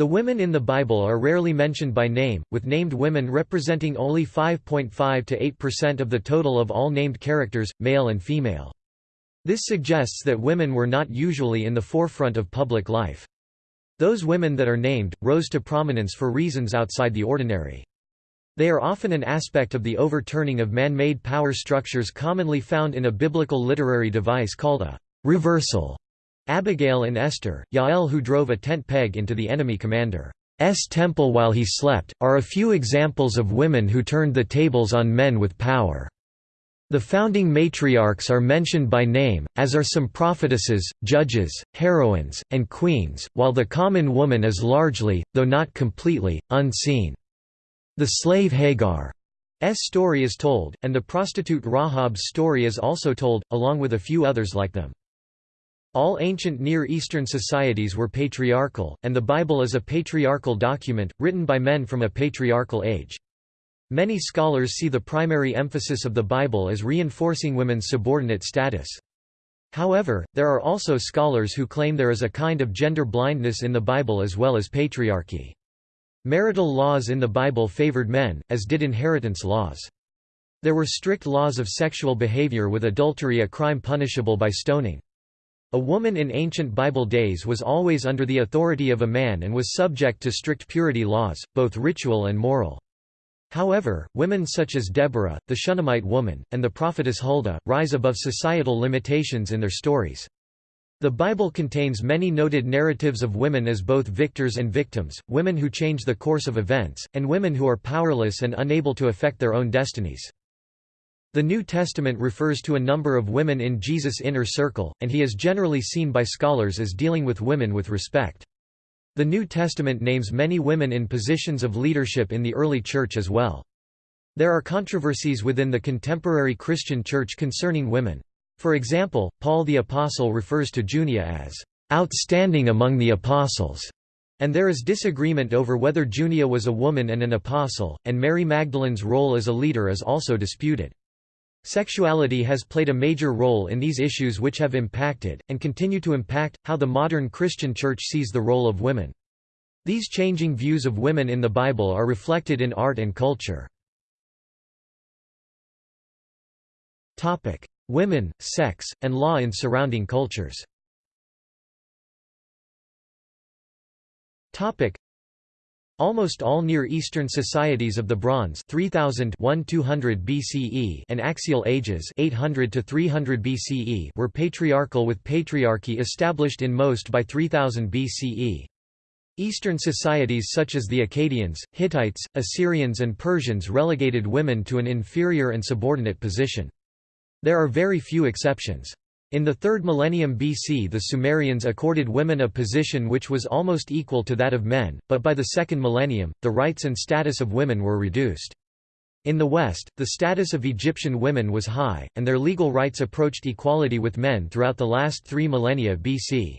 The women in the Bible are rarely mentioned by name, with named women representing only 5.5 to 8% of the total of all named characters, male and female. This suggests that women were not usually in the forefront of public life. Those women that are named, rose to prominence for reasons outside the ordinary. They are often an aspect of the overturning of man-made power structures commonly found in a biblical literary device called a reversal. Abigail and Esther, Yael who drove a tent peg into the enemy commander's temple while he slept, are a few examples of women who turned the tables on men with power. The founding matriarchs are mentioned by name, as are some prophetesses, judges, heroines, and queens, while the common woman is largely, though not completely, unseen. The slave Hagar's story is told, and the prostitute Rahab's story is also told, along with a few others like them. All ancient Near Eastern societies were patriarchal, and the Bible is a patriarchal document, written by men from a patriarchal age. Many scholars see the primary emphasis of the Bible as reinforcing women's subordinate status. However, there are also scholars who claim there is a kind of gender blindness in the Bible as well as patriarchy. Marital laws in the Bible favored men, as did inheritance laws. There were strict laws of sexual behavior with adultery a crime punishable by stoning. A woman in ancient Bible days was always under the authority of a man and was subject to strict purity laws, both ritual and moral. However, women such as Deborah, the Shunammite woman, and the prophetess Huldah, rise above societal limitations in their stories. The Bible contains many noted narratives of women as both victors and victims, women who change the course of events, and women who are powerless and unable to affect their own destinies. The New Testament refers to a number of women in Jesus' inner circle, and he is generally seen by scholars as dealing with women with respect. The New Testament names many women in positions of leadership in the early church as well. There are controversies within the contemporary Christian church concerning women. For example, Paul the Apostle refers to Junia as outstanding among the apostles, and there is disagreement over whether Junia was a woman and an apostle, and Mary Magdalene's role as a leader is also disputed. Sexuality has played a major role in these issues which have impacted, and continue to impact, how the modern Christian church sees the role of women. These changing views of women in the Bible are reflected in art and culture. women, sex, and law in surrounding cultures Almost all Near Eastern societies of the Bronze 3000 BCE and Axial Ages 800 to 300 BCE were patriarchal with patriarchy established in most by 3000 BCE. Eastern societies such as the Akkadians, Hittites, Assyrians and Persians relegated women to an inferior and subordinate position. There are very few exceptions. In the 3rd millennium BC the Sumerians accorded women a position which was almost equal to that of men, but by the 2nd millennium, the rights and status of women were reduced. In the West, the status of Egyptian women was high, and their legal rights approached equality with men throughout the last three millennia BC.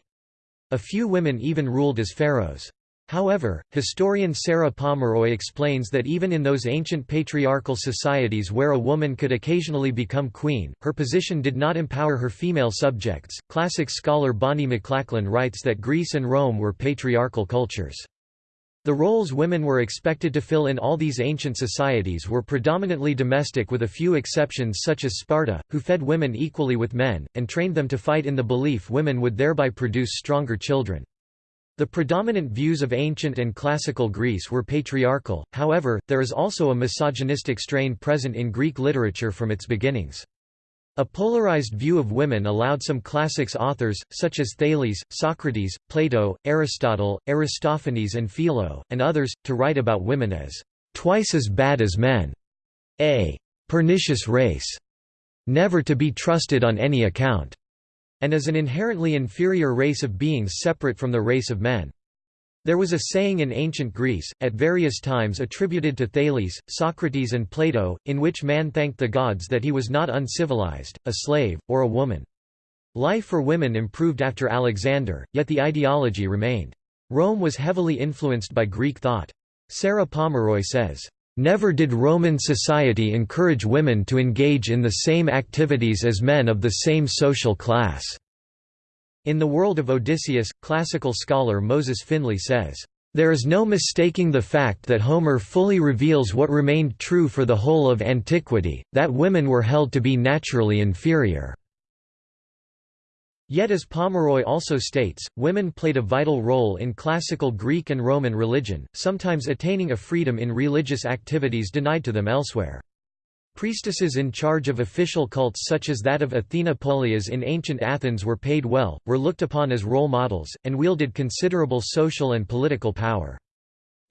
A few women even ruled as pharaohs. However, historian Sarah Pomeroy explains that even in those ancient patriarchal societies where a woman could occasionally become queen, her position did not empower her female subjects. Classic scholar Bonnie McLachlan writes that Greece and Rome were patriarchal cultures. The roles women were expected to fill in all these ancient societies were predominantly domestic with a few exceptions such as Sparta, who fed women equally with men, and trained them to fight in the belief women would thereby produce stronger children. The predominant views of ancient and classical Greece were patriarchal, however, there is also a misogynistic strain present in Greek literature from its beginnings. A polarized view of women allowed some classics authors, such as Thales, Socrates, Plato, Aristotle, Aristophanes and Philo, and others, to write about women as twice as bad as men, a pernicious race, never to be trusted on any account, and as an inherently inferior race of beings separate from the race of men. There was a saying in ancient Greece, at various times attributed to Thales, Socrates and Plato, in which man thanked the gods that he was not uncivilized, a slave, or a woman. Life for women improved after Alexander, yet the ideology remained. Rome was heavily influenced by Greek thought. Sarah Pomeroy says, Never did Roman society encourage women to engage in the same activities as men of the same social class. In The World of Odysseus, classical scholar Moses Finley says, There is no mistaking the fact that Homer fully reveals what remained true for the whole of antiquity, that women were held to be naturally inferior. Yet as Pomeroy also states, women played a vital role in classical Greek and Roman religion, sometimes attaining a freedom in religious activities denied to them elsewhere. Priestesses in charge of official cults such as that of Athena Polias in ancient Athens were paid well, were looked upon as role models, and wielded considerable social and political power.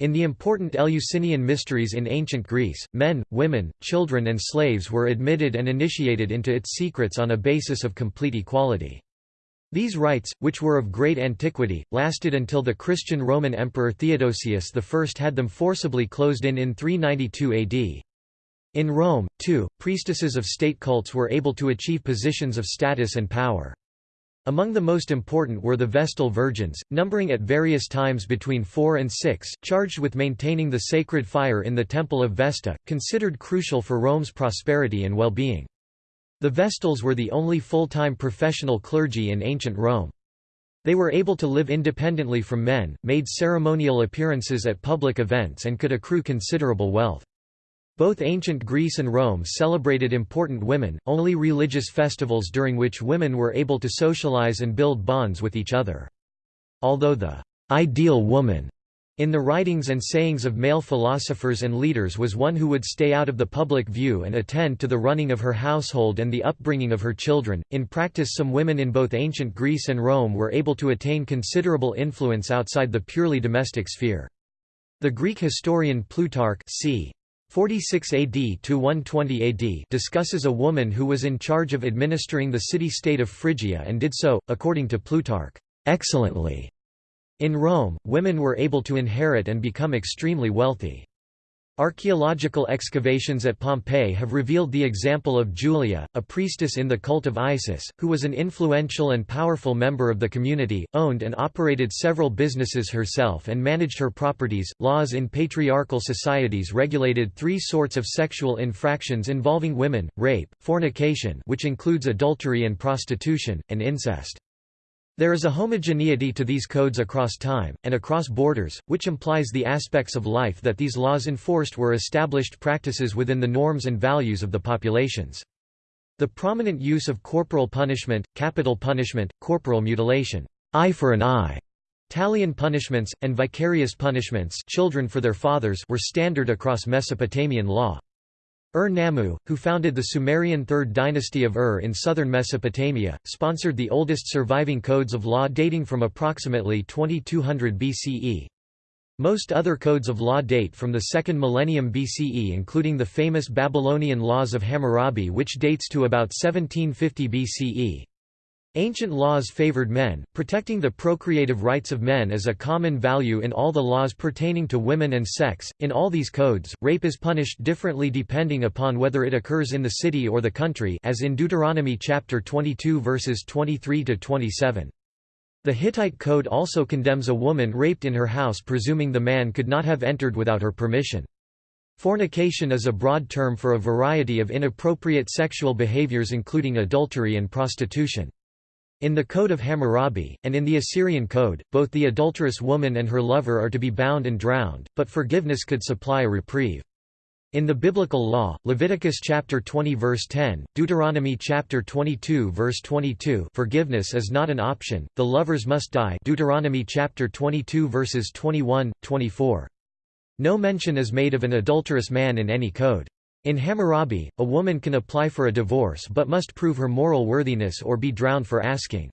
In the important Eleusinian mysteries in ancient Greece, men, women, children and slaves were admitted and initiated into its secrets on a basis of complete equality. These rites, which were of great antiquity, lasted until the Christian Roman Emperor Theodosius I had them forcibly closed in in 392 AD. In Rome, too, priestesses of state cults were able to achieve positions of status and power. Among the most important were the Vestal Virgins, numbering at various times between four and six, charged with maintaining the sacred fire in the Temple of Vesta, considered crucial for Rome's prosperity and well-being. The Vestals were the only full-time professional clergy in ancient Rome. They were able to live independently from men, made ceremonial appearances at public events and could accrue considerable wealth. Both ancient Greece and Rome celebrated important women, only religious festivals during which women were able to socialize and build bonds with each other. Although the ideal woman in the writings and sayings of male philosophers and leaders was one who would stay out of the public view and attend to the running of her household and the upbringing of her children. In practice, some women in both ancient Greece and Rome were able to attain considerable influence outside the purely domestic sphere. The Greek historian Plutarch c. 46 AD to 120 AD discusses a woman who was in charge of administering the city-state of Phrygia and did so, according to Plutarch, excellently. In Rome, women were able to inherit and become extremely wealthy. Archaeological excavations at Pompeii have revealed the example of Julia, a priestess in the cult of Isis, who was an influential and powerful member of the community, owned and operated several businesses herself and managed her properties. Laws in patriarchal societies regulated three sorts of sexual infractions involving women: rape, fornication, which includes adultery and prostitution, and incest. There is a homogeneity to these codes across time, and across borders, which implies the aspects of life that these laws enforced were established practices within the norms and values of the populations. The prominent use of corporal punishment, capital punishment, corporal mutilation, eye for an eye, Talion punishments, and vicarious punishments children for their fathers were standard across Mesopotamian law. Er Ur-Nammu, who founded the Sumerian Third Dynasty of Ur in southern Mesopotamia, sponsored the oldest surviving codes of law dating from approximately 2200 BCE. Most other codes of law date from the second millennium BCE including the famous Babylonian laws of Hammurabi which dates to about 1750 BCE. Ancient laws favored men, protecting the procreative rights of men as a common value in all the laws pertaining to women and sex. In all these codes, rape is punished differently depending upon whether it occurs in the city or the country, as in Deuteronomy chapter 22 verses 23 to 27. The Hittite code also condemns a woman raped in her house presuming the man could not have entered without her permission. Fornication is a broad term for a variety of inappropriate sexual behaviors including adultery and prostitution. In the Code of Hammurabi, and in the Assyrian Code, both the adulterous woman and her lover are to be bound and drowned, but forgiveness could supply a reprieve. In the biblical law, Leviticus chapter 20 verse 10, Deuteronomy chapter 22 verse 22, forgiveness is not an option, the lovers must die. Deuteronomy chapter 22 verses 21, 24. No mention is made of an adulterous man in any code. In Hammurabi, a woman can apply for a divorce but must prove her moral worthiness or be drowned for asking.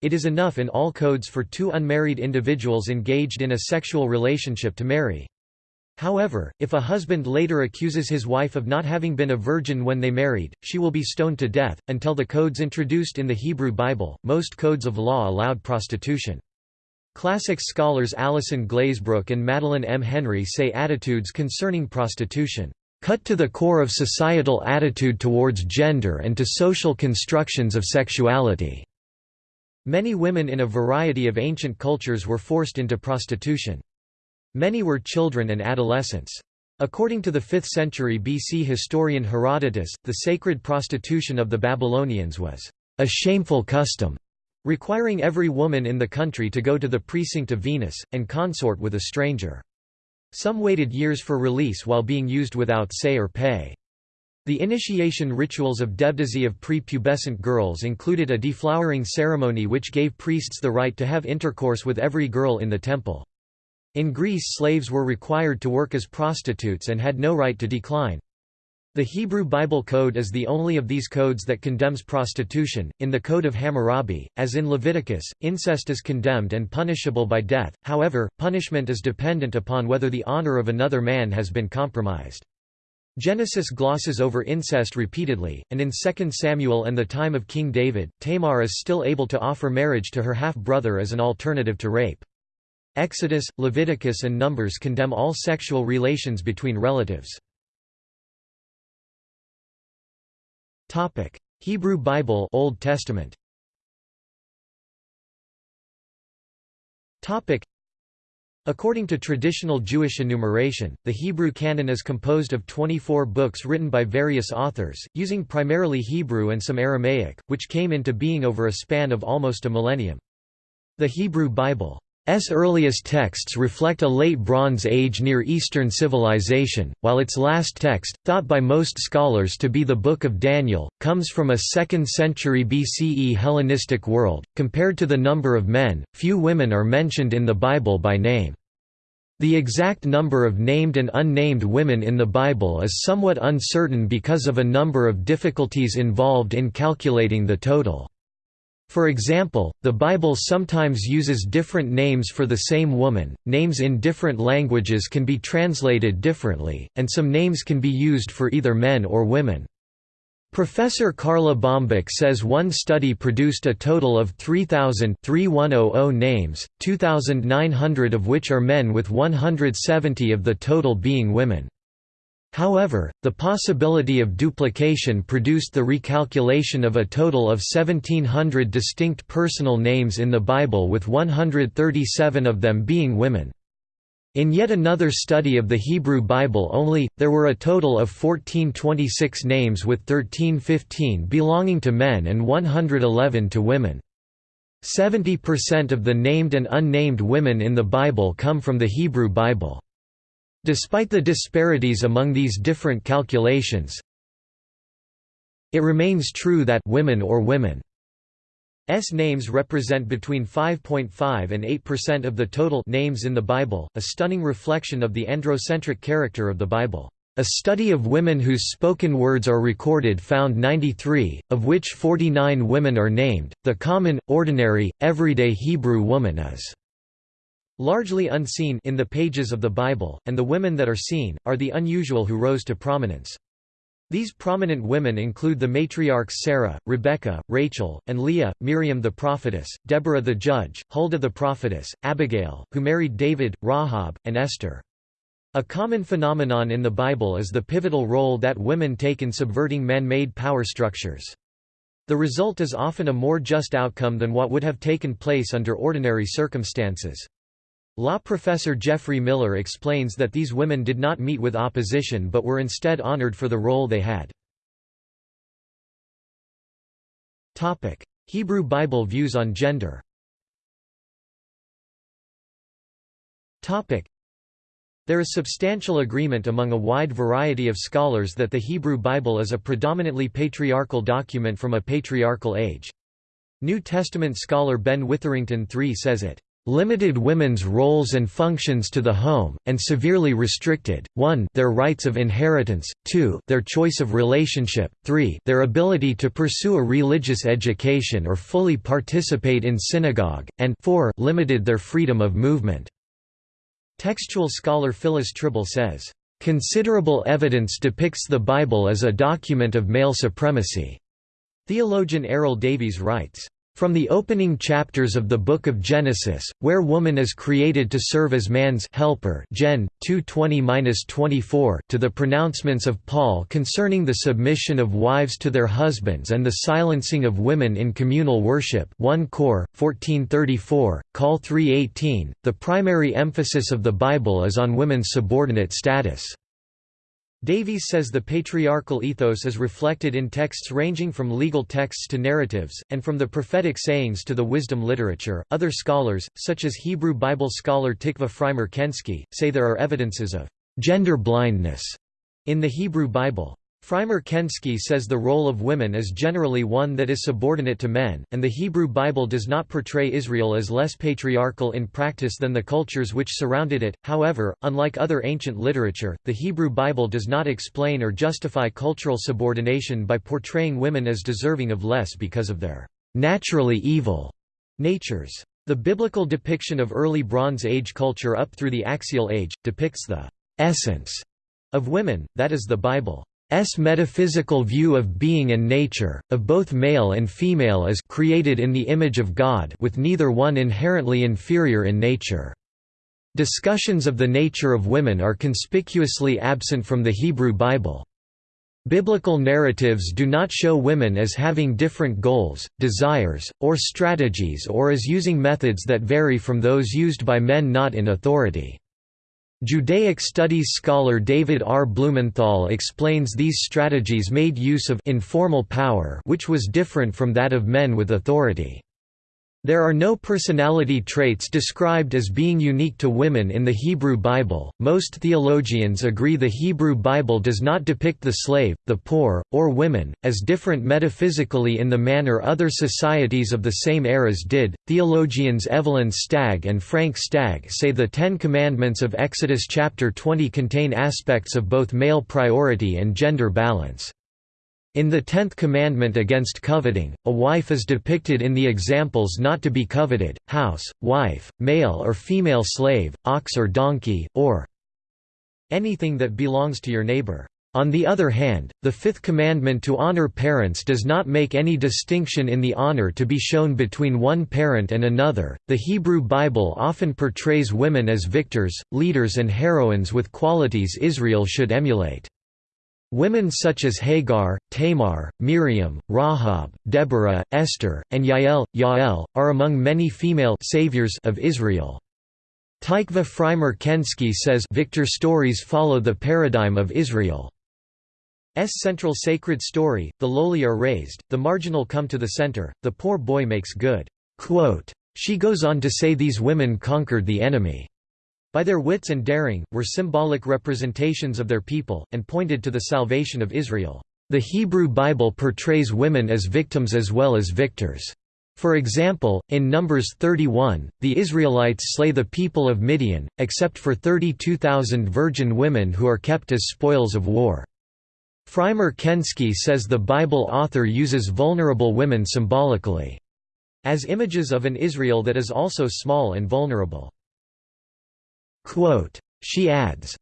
It is enough in all codes for two unmarried individuals engaged in a sexual relationship to marry. However, if a husband later accuses his wife of not having been a virgin when they married, she will be stoned to death. Until the codes introduced in the Hebrew Bible, most codes of law allowed prostitution. Classics scholars Alison Glazebrook and Madeleine M. Henry say attitudes concerning prostitution cut to the core of societal attitude towards gender and to social constructions of sexuality. Many women in a variety of ancient cultures were forced into prostitution. Many were children and adolescents. According to the 5th century BC historian Herodotus, the sacred prostitution of the Babylonians was a shameful custom. requiring every woman in the country to go to the precinct of Venus, and consort with a stranger. Some waited years for release while being used without say or pay. The initiation rituals of Devadasi of pre-pubescent girls included a deflowering ceremony which gave priests the right to have intercourse with every girl in the temple. In Greece slaves were required to work as prostitutes and had no right to decline. The Hebrew Bible Code is the only of these codes that condemns prostitution. In the Code of Hammurabi, as in Leviticus, incest is condemned and punishable by death, however, punishment is dependent upon whether the honor of another man has been compromised. Genesis glosses over incest repeatedly, and in 2 Samuel and the time of King David, Tamar is still able to offer marriage to her half-brother as an alternative to rape. Exodus, Leviticus and Numbers condemn all sexual relations between relatives. Topic: Hebrew Bible Old Testament. Topic: According to traditional Jewish enumeration, the Hebrew canon is composed of 24 books written by various authors, using primarily Hebrew and some Aramaic, which came into being over a span of almost a millennium. The Hebrew Bible S earliest texts reflect a late Bronze Age Near Eastern civilization, while its last text, thought by most scholars to be the Book of Daniel, comes from a 2nd century BCE Hellenistic world. Compared to the number of men, few women are mentioned in the Bible by name. The exact number of named and unnamed women in the Bible is somewhat uncertain because of a number of difficulties involved in calculating the total. For example, the Bible sometimes uses different names for the same woman, names in different languages can be translated differently, and some names can be used for either men or women. Professor Karla Bohmbach says one study produced a total of 3,000 names, 2,900 of which are men with 170 of the total being women. However, the possibility of duplication produced the recalculation of a total of 1700 distinct personal names in the Bible with 137 of them being women. In yet another study of the Hebrew Bible only, there were a total of 1426 names with 1315 belonging to men and 111 to women. 70% of the named and unnamed women in the Bible come from the Hebrew Bible. Despite the disparities among these different calculations, it remains true that women or women S names represent between 5.5 and 8% of the total names in the Bible, a stunning reflection of the androcentric character of the Bible. A study of women whose spoken words are recorded found 93, of which 49 women are named. The common, ordinary, everyday Hebrew woman is largely unseen in the pages of the Bible, and the women that are seen, are the unusual who rose to prominence. These prominent women include the matriarchs Sarah, Rebecca, Rachel, and Leah, Miriam the prophetess, Deborah the judge, Huldah the prophetess, Abigail, who married David, Rahab, and Esther. A common phenomenon in the Bible is the pivotal role that women take in subverting man-made power structures. The result is often a more just outcome than what would have taken place under ordinary circumstances. Law professor Geoffrey Miller explains that these women did not meet with opposition but were instead honored for the role they had. Hebrew Bible views on gender there is substantial agreement among a wide variety of scholars that the Hebrew Bible is a predominantly patriarchal document from a patriarchal age. New Testament scholar Ben Witherington III says it limited women's roles and functions to the home, and severely restricted, 1 their rights of inheritance, 2 their choice of relationship, 3 their ability to pursue a religious education or fully participate in synagogue, and 4 limited their freedom of movement. Textual scholar Phyllis Trible says, "...considerable evidence depicts the Bible as a document of male supremacy." Theologian Eryl Davies writes, from the opening chapters of the Book of Genesis, where woman is created to serve as man's helper Gen. 220–24 to the pronouncements of Paul concerning the submission of wives to their husbands and the silencing of women in communal worship 1 Cor, 1434, Col 318, the primary emphasis of the Bible is on women's subordinate status. Davies says the patriarchal ethos is reflected in texts ranging from legal texts to narratives, and from the prophetic sayings to the wisdom literature. Other scholars, such as Hebrew Bible scholar Tikva Frymer Kensky, say there are evidences of gender blindness in the Hebrew Bible. Frymer Kensky says the role of women is generally one that is subordinate to men, and the Hebrew Bible does not portray Israel as less patriarchal in practice than the cultures which surrounded it. However, unlike other ancient literature, the Hebrew Bible does not explain or justify cultural subordination by portraying women as deserving of less because of their naturally evil natures. The biblical depiction of early Bronze Age culture up through the Axial Age, depicts the essence of women, that is the Bible. S metaphysical view of being and nature, of both male and female as created in the image of God with neither one inherently inferior in nature. Discussions of the nature of women are conspicuously absent from the Hebrew Bible. Biblical narratives do not show women as having different goals, desires, or strategies or as using methods that vary from those used by men not in authority. Judaic studies scholar David R. Blumenthal explains these strategies made use of informal power which was different from that of men with authority. There are no personality traits described as being unique to women in the Hebrew Bible. Most theologians agree the Hebrew Bible does not depict the slave, the poor, or women as different metaphysically in the manner other societies of the same eras did. Theologians Evelyn Stagg and Frank Stagg say the 10 commandments of Exodus chapter 20 contain aspects of both male priority and gender balance. In the tenth commandment against coveting, a wife is depicted in the examples not to be coveted, house, wife, male or female slave, ox or donkey, or anything that belongs to your neighbor. On the other hand, the fifth commandment to honor parents does not make any distinction in the honor to be shown between one parent and another. The Hebrew Bible often portrays women as victors, leaders, and heroines with qualities Israel should emulate. Women such as Hagar, Tamar, Miriam, Rahab, Deborah, Esther, and Yael, Yael, are among many female saviors of Israel. Tikva Frymer Kensky says Victor stories follow the paradigm of Israel's central sacred story, the lowly are raised, the marginal come to the center, the poor boy makes good. Quote, she goes on to say these women conquered the enemy by their wits and daring, were symbolic representations of their people, and pointed to the salvation of Israel. The Hebrew Bible portrays women as victims as well as victors. For example, in Numbers 31, the Israelites slay the people of Midian, except for 32,000 virgin women who are kept as spoils of war. Frymer Kensky says the Bible author uses vulnerable women symbolically as images of an Israel that is also small and vulnerable. She adds,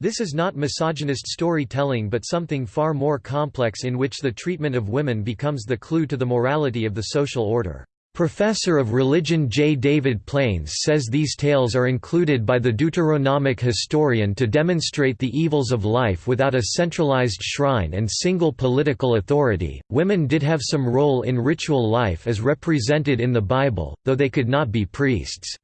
this is not misogynist storytelling but something far more complex in which the treatment of women becomes the clue to the morality of the social order. Professor of Religion J. David Pleins says these tales are included by the Deuteronomic historian to demonstrate the evils of life without a centralized shrine and single political authority. Women did have some role in ritual life as represented in the Bible, though they could not be priests.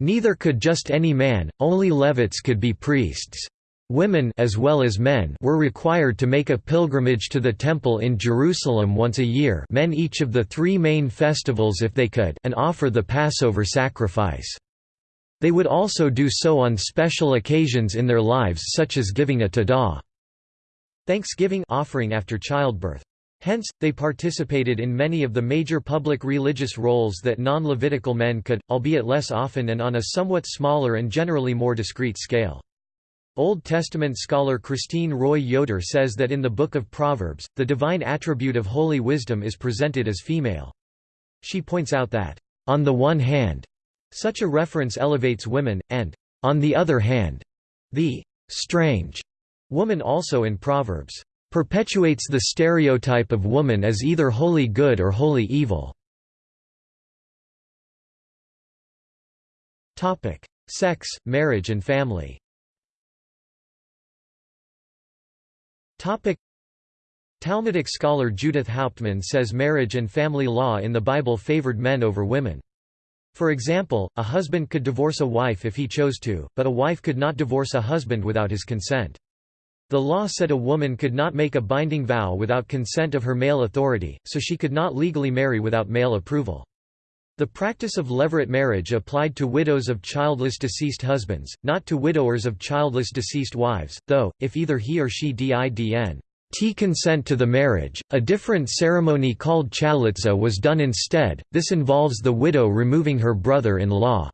Neither could just any man, only Levites could be priests. Women as well as men were required to make a pilgrimage to the temple in Jerusalem once a year men each of the three main festivals if they could and offer the Passover sacrifice. They would also do so on special occasions in their lives such as giving a todah Thanksgiving offering after childbirth. Hence, they participated in many of the major public religious roles that non-Levitical men could, albeit less often and on a somewhat smaller and generally more discreet scale. Old Testament scholar Christine Roy Yoder says that in the Book of Proverbs, the divine attribute of holy wisdom is presented as female. She points out that, on the one hand, such a reference elevates women, and, on the other hand, the strange woman also in Proverbs perpetuates the stereotype of woman as either wholly good or wholly evil. Sex, marriage and family Talmudic scholar Judith Hauptman says marriage and family law in the Bible favored men over women. For example, a husband could divorce a wife if he chose to, but a wife could not divorce a husband without his consent. The law said a woman could not make a binding vow without consent of her male authority, so she could not legally marry without male approval. The practice of levirate marriage applied to widows of childless deceased husbands, not to widowers of childless deceased wives, though, if either he or she didn t consent to the marriage, a different ceremony called chalitza was done instead, this involves the widow removing her brother-in-law's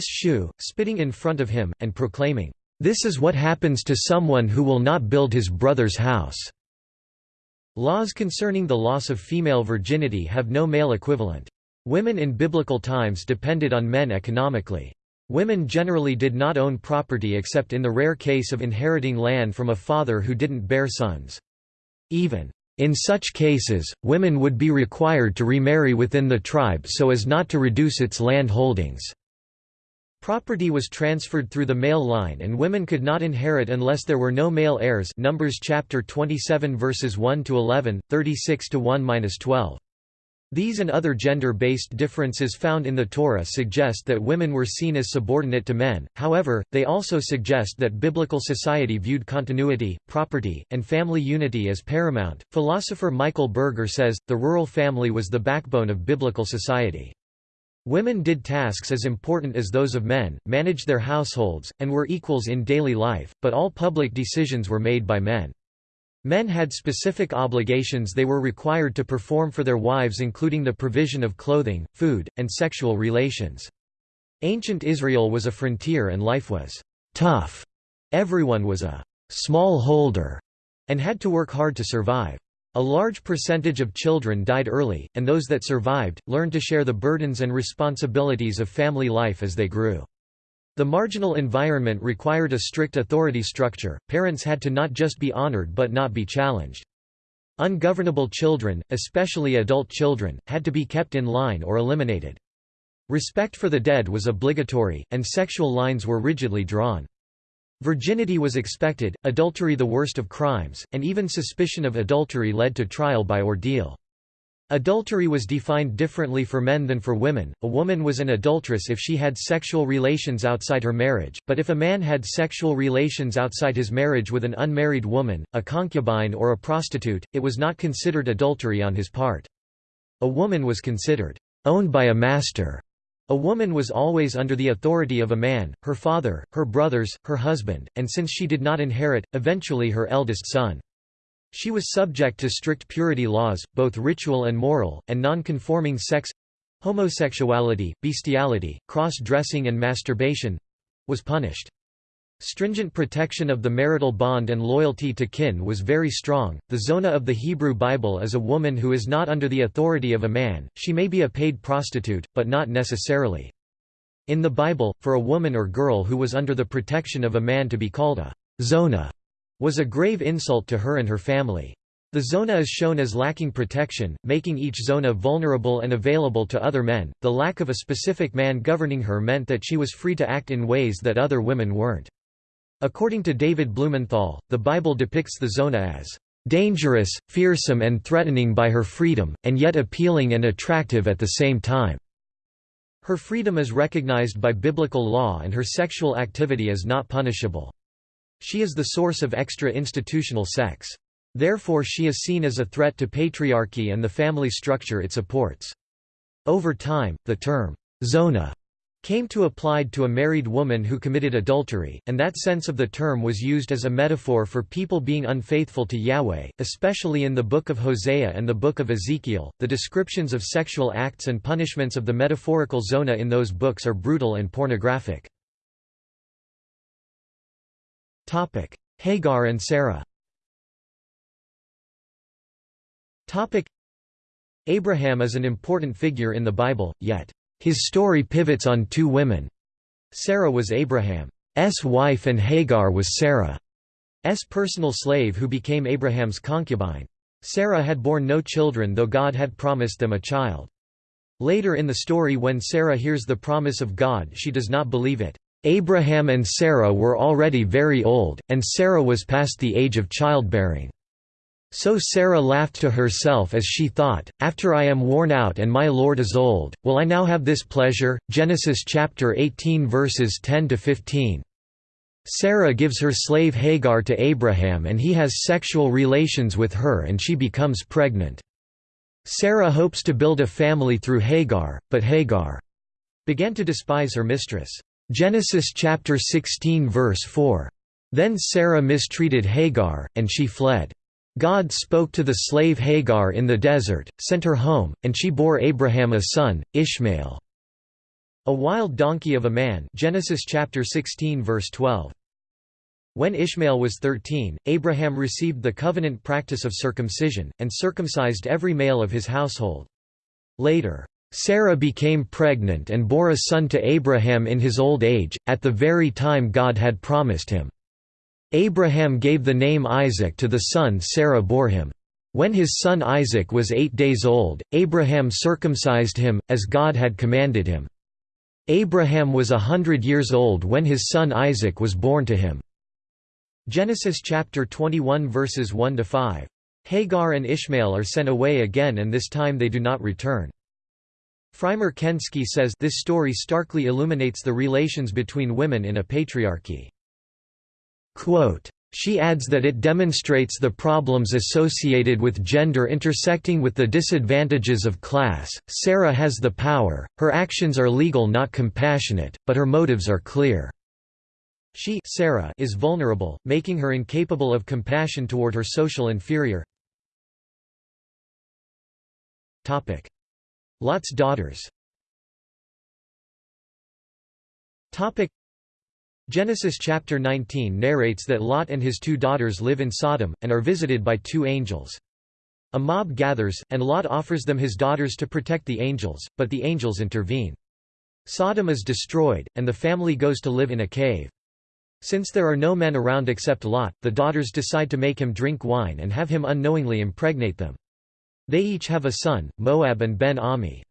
shoe, spitting in front of him, and proclaiming, "'This is what happens to someone who will not build his brother's house'". Laws concerning the loss of female virginity have no male equivalent. Women in biblical times depended on men economically. Women generally did not own property except in the rare case of inheriting land from a father who didn't bear sons. Even in such cases, women would be required to remarry within the tribe so as not to reduce its land holdings. Property was transferred through the male line and women could not inherit unless there were no male heirs Numbers chapter 27 verses 1 to 11, 36 to 1-12. These and other gender-based differences found in the Torah suggest that women were seen as subordinate to men, however, they also suggest that biblical society viewed continuity, property, and family unity as paramount. Philosopher Michael Berger says, the rural family was the backbone of biblical society. Women did tasks as important as those of men, managed their households, and were equals in daily life, but all public decisions were made by men. Men had specific obligations they were required to perform for their wives including the provision of clothing, food, and sexual relations. Ancient Israel was a frontier and life was tough. Everyone was a small holder and had to work hard to survive. A large percentage of children died early, and those that survived, learned to share the burdens and responsibilities of family life as they grew. The marginal environment required a strict authority structure, parents had to not just be honored but not be challenged. Ungovernable children, especially adult children, had to be kept in line or eliminated. Respect for the dead was obligatory, and sexual lines were rigidly drawn. Virginity was expected, adultery the worst of crimes, and even suspicion of adultery led to trial by ordeal. Adultery was defined differently for men than for women. A woman was an adulteress if she had sexual relations outside her marriage, but if a man had sexual relations outside his marriage with an unmarried woman, a concubine or a prostitute, it was not considered adultery on his part. A woman was considered owned by a master. A woman was always under the authority of a man, her father, her brothers, her husband, and since she did not inherit, eventually her eldest son. She was subject to strict purity laws, both ritual and moral, and non-conforming sex homosexuality, bestiality, cross-dressing and masturbation—was punished. Stringent protection of the marital bond and loyalty to kin was very strong. The zona of the Hebrew Bible is a woman who is not under the authority of a man, she may be a paid prostitute, but not necessarily. In the Bible, for a woman or girl who was under the protection of a man to be called a zona was a grave insult to her and her family. The zona is shown as lacking protection, making each zona vulnerable and available to other men. The lack of a specific man governing her meant that she was free to act in ways that other women weren't. According to David Blumenthal, the Bible depicts the zona as dangerous, fearsome and threatening by her freedom, and yet appealing and attractive at the same time. Her freedom is recognized by biblical law and her sexual activity is not punishable. She is the source of extra-institutional sex. Therefore she is seen as a threat to patriarchy and the family structure it supports. Over time, the term, zona, came to applied to a married woman who committed adultery, and that sense of the term was used as a metaphor for people being unfaithful to Yahweh, especially in the Book of Hosea and the Book of Ezekiel. The descriptions of sexual acts and punishments of the metaphorical zona in those books are brutal and pornographic. Topic: Hagar and Sarah. Topic: Abraham is an important figure in the Bible, yet his story pivots on two women. Sarah was Abraham's wife and Hagar was Sarah's personal slave who became Abraham's concubine. Sarah had borne no children though God had promised them a child. Later in the story when Sarah hears the promise of God she does not believe it. Abraham and Sarah were already very old, and Sarah was past the age of childbearing. So Sarah laughed to herself as she thought, After I am worn out and my Lord is old, will I now have this pleasure? Genesis chapter 18 verses 10 to 15. Sarah gives her slave Hagar to Abraham and he has sexual relations with her and she becomes pregnant. Sarah hopes to build a family through Hagar, but Hagar began to despise her mistress. Genesis chapter 16 verse 4. Then Sarah mistreated Hagar, and she fled. God spoke to the slave Hagar in the desert, sent her home, and she bore Abraham a son, Ishmael. A wild donkey of a man Genesis chapter 16 verse 12. When Ishmael was 13, Abraham received the covenant practice of circumcision, and circumcised every male of his household. Later, Sarah became pregnant and bore a son to Abraham in his old age, at the very time God had promised him. Abraham gave the name Isaac to the son Sarah bore him. When his son Isaac was eight days old, Abraham circumcised him, as God had commanded him. Abraham was a hundred years old when his son Isaac was born to him. Genesis chapter 21 verses 1 to 5. Hagar and Ishmael are sent away again and this time they do not return. Frymer Kensky says this story starkly illuminates the relations between women in a patriarchy. Quote, she adds that it demonstrates the problems associated with gender intersecting with the disadvantages of class. Sarah has the power, her actions are legal not compassionate, but her motives are clear. She Sarah is vulnerable, making her incapable of compassion toward her social inferior. Topic: Lot's daughters Genesis chapter 19 narrates that Lot and his two daughters live in Sodom, and are visited by two angels. A mob gathers, and Lot offers them his daughters to protect the angels, but the angels intervene. Sodom is destroyed, and the family goes to live in a cave. Since there are no men around except Lot, the daughters decide to make him drink wine and have him unknowingly impregnate them. They each have a son, Moab and Ben-Ammi.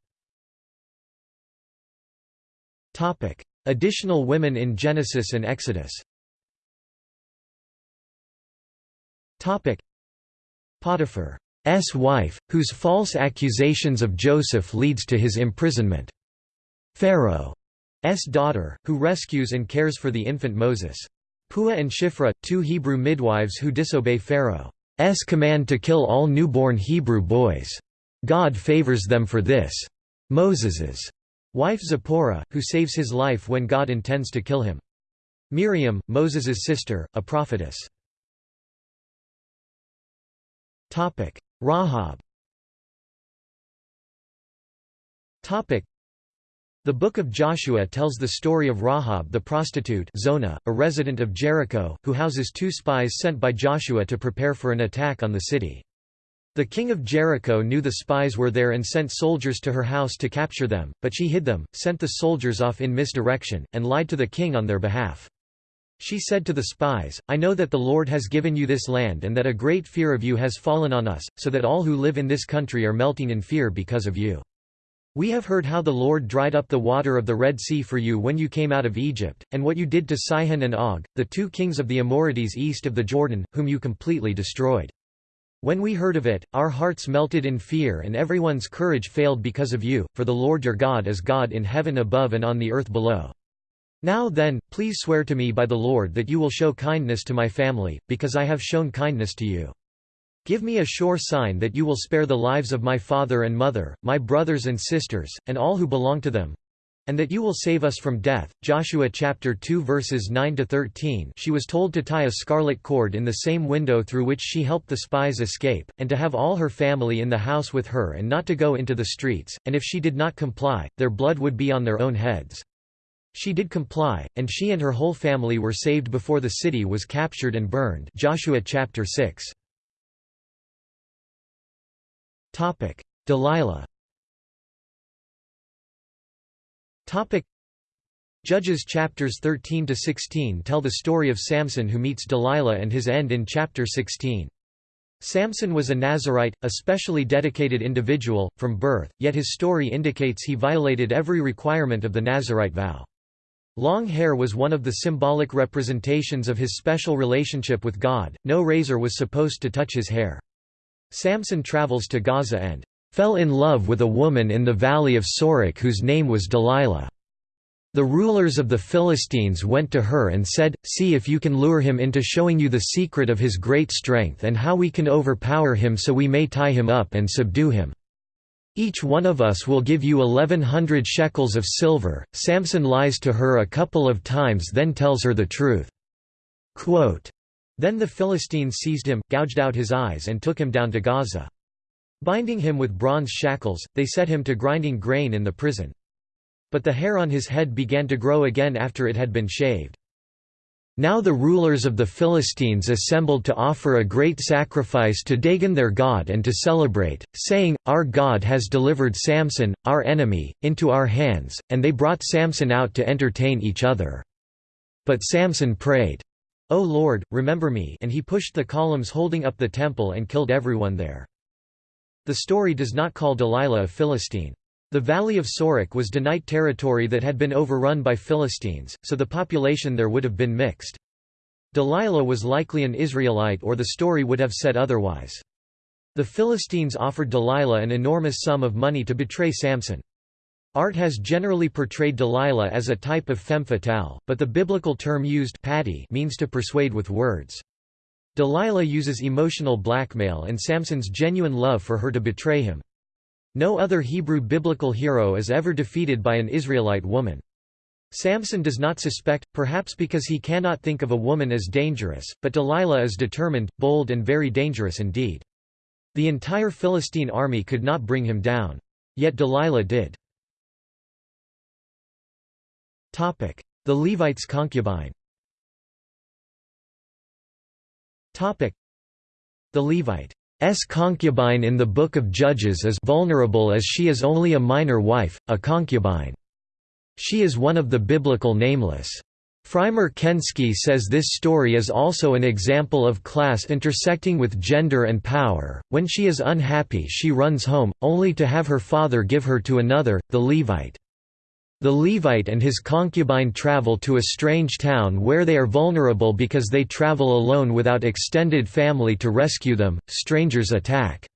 Additional women in Genesis and Exodus Potiphar's wife, whose false accusations of Joseph leads to his imprisonment. Pharaoh's daughter, who rescues and cares for the infant Moses. Puah and Shifra, two Hebrew midwives who disobey Pharaoh's command to kill all newborn Hebrew boys. God favors them for this. Moses's Wife Zipporah, who saves his life when God intends to kill him. Miriam, Moses's sister, a prophetess. Rahab The Book of Joshua tells the story of Rahab the prostitute Zonah, a resident of Jericho, who houses two spies sent by Joshua to prepare for an attack on the city. The king of Jericho knew the spies were there and sent soldiers to her house to capture them, but she hid them, sent the soldiers off in misdirection, and lied to the king on their behalf. She said to the spies, I know that the Lord has given you this land and that a great fear of you has fallen on us, so that all who live in this country are melting in fear because of you. We have heard how the Lord dried up the water of the Red Sea for you when you came out of Egypt, and what you did to Sihon and Og, the two kings of the Amorites east of the Jordan, whom you completely destroyed. When we heard of it, our hearts melted in fear and everyone's courage failed because of you, for the Lord your God is God in heaven above and on the earth below. Now then, please swear to me by the Lord that you will show kindness to my family, because I have shown kindness to you. Give me a sure sign that you will spare the lives of my father and mother, my brothers and sisters, and all who belong to them, and that you will save us from death. Joshua chapter 2 verses 9 to 13. She was told to tie a scarlet cord in the same window through which she helped the spies escape, and to have all her family in the house with her and not to go into the streets, and if she did not comply, their blood would be on their own heads. She did comply, and she and her whole family were saved before the city was captured and burned. Joshua chapter 6. Topic: Delilah Topic Judges chapters 13 to 16 tell the story of Samson who meets Delilah and his end in chapter 16. Samson was a Nazarite, a specially dedicated individual, from birth, yet his story indicates he violated every requirement of the Nazarite vow. Long hair was one of the symbolic representations of his special relationship with God, no razor was supposed to touch his hair. Samson travels to Gaza and fell in love with a woman in the valley of Sorek whose name was Delilah. The rulers of the Philistines went to her and said, See if you can lure him into showing you the secret of his great strength and how we can overpower him so we may tie him up and subdue him. Each one of us will give you eleven hundred shekels of silver. Samson lies to her a couple of times then tells her the truth. Quote, then the Philistines seized him, gouged out his eyes and took him down to Gaza. Binding him with bronze shackles, they set him to grinding grain in the prison. But the hair on his head began to grow again after it had been shaved. Now the rulers of the Philistines assembled to offer a great sacrifice to Dagon their god and to celebrate, saying, Our God has delivered Samson, our enemy, into our hands, and they brought Samson out to entertain each other. But Samson prayed, O Lord, remember me and he pushed the columns holding up the temple and killed everyone there. The story does not call Delilah a Philistine. The valley of Sorek was Danite territory that had been overrun by Philistines, so the population there would have been mixed. Delilah was likely an Israelite or the story would have said otherwise. The Philistines offered Delilah an enormous sum of money to betray Samson. Art has generally portrayed Delilah as a type of femme fatale, but the biblical term used means to persuade with words. Delilah uses emotional blackmail and Samson's genuine love for her to betray him. No other Hebrew biblical hero is ever defeated by an Israelite woman. Samson does not suspect, perhaps because he cannot think of a woman as dangerous, but Delilah is determined, bold and very dangerous indeed. The entire Philistine army could not bring him down. Yet Delilah did. The Levite's concubine The Levite S concubine in the Book of Judges is vulnerable as she is only a minor wife, a concubine. She is one of the biblical nameless. Frymer Kensky says this story is also an example of class intersecting with gender and power. When she is unhappy, she runs home, only to have her father give her to another, the Levite. The Levite and his concubine travel to a strange town where they are vulnerable because they travel alone without extended family to rescue them, strangers attack.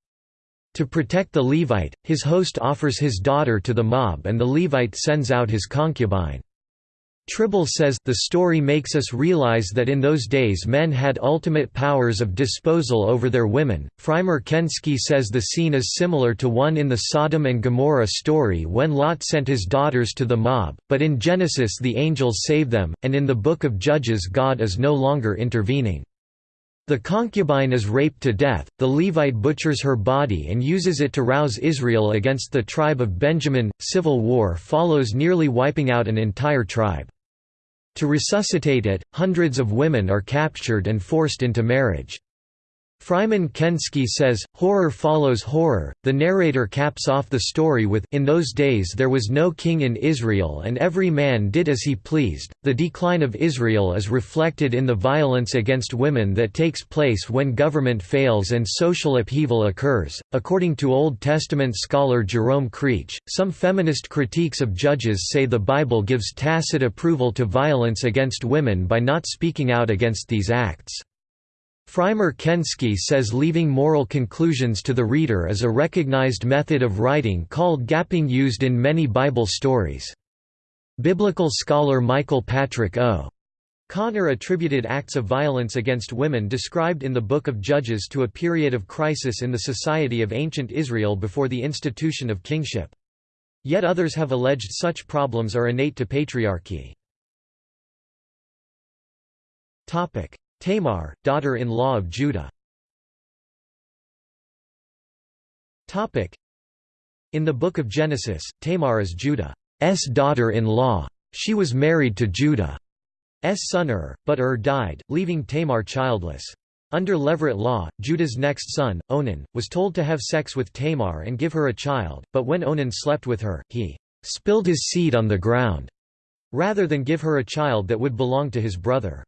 To protect the Levite, his host offers his daughter to the mob and the Levite sends out his concubine. Trible says, the story makes us realize that in those days men had ultimate powers of disposal over their women. Frymer Kensky says the scene is similar to one in the Sodom and Gomorrah story when Lot sent his daughters to the mob, but in Genesis the angels save them, and in the Book of Judges God is no longer intervening. The concubine is raped to death, the Levite butchers her body and uses it to rouse Israel against the tribe of Benjamin. Civil war follows nearly wiping out an entire tribe. To resuscitate it, hundreds of women are captured and forced into marriage. Frymer Kensky says, horror follows horror. The narrator caps off the story with In those days there was no king in Israel and every man did as he pleased. The decline of Israel is reflected in the violence against women that takes place when government fails and social upheaval occurs. According to Old Testament scholar Jerome Creach, some feminist critiques of Judges say the Bible gives tacit approval to violence against women by not speaking out against these acts. Frymer Kensky says leaving moral conclusions to the reader is a recognized method of writing called gapping used in many Bible stories. Biblical scholar Michael Patrick O. Connor attributed acts of violence against women described in the Book of Judges to a period of crisis in the society of ancient Israel before the institution of kingship. Yet others have alleged such problems are innate to patriarchy. Tamar, daughter-in-law of Judah In the Book of Genesis, Tamar is Judah's daughter-in-law. She was married to Judah's son Ur, but Ur died, leaving Tamar childless. Under Levirate law, Judah's next son, Onan, was told to have sex with Tamar and give her a child, but when Onan slept with her, he spilled his seed on the ground, rather than give her a child that would belong to his brother.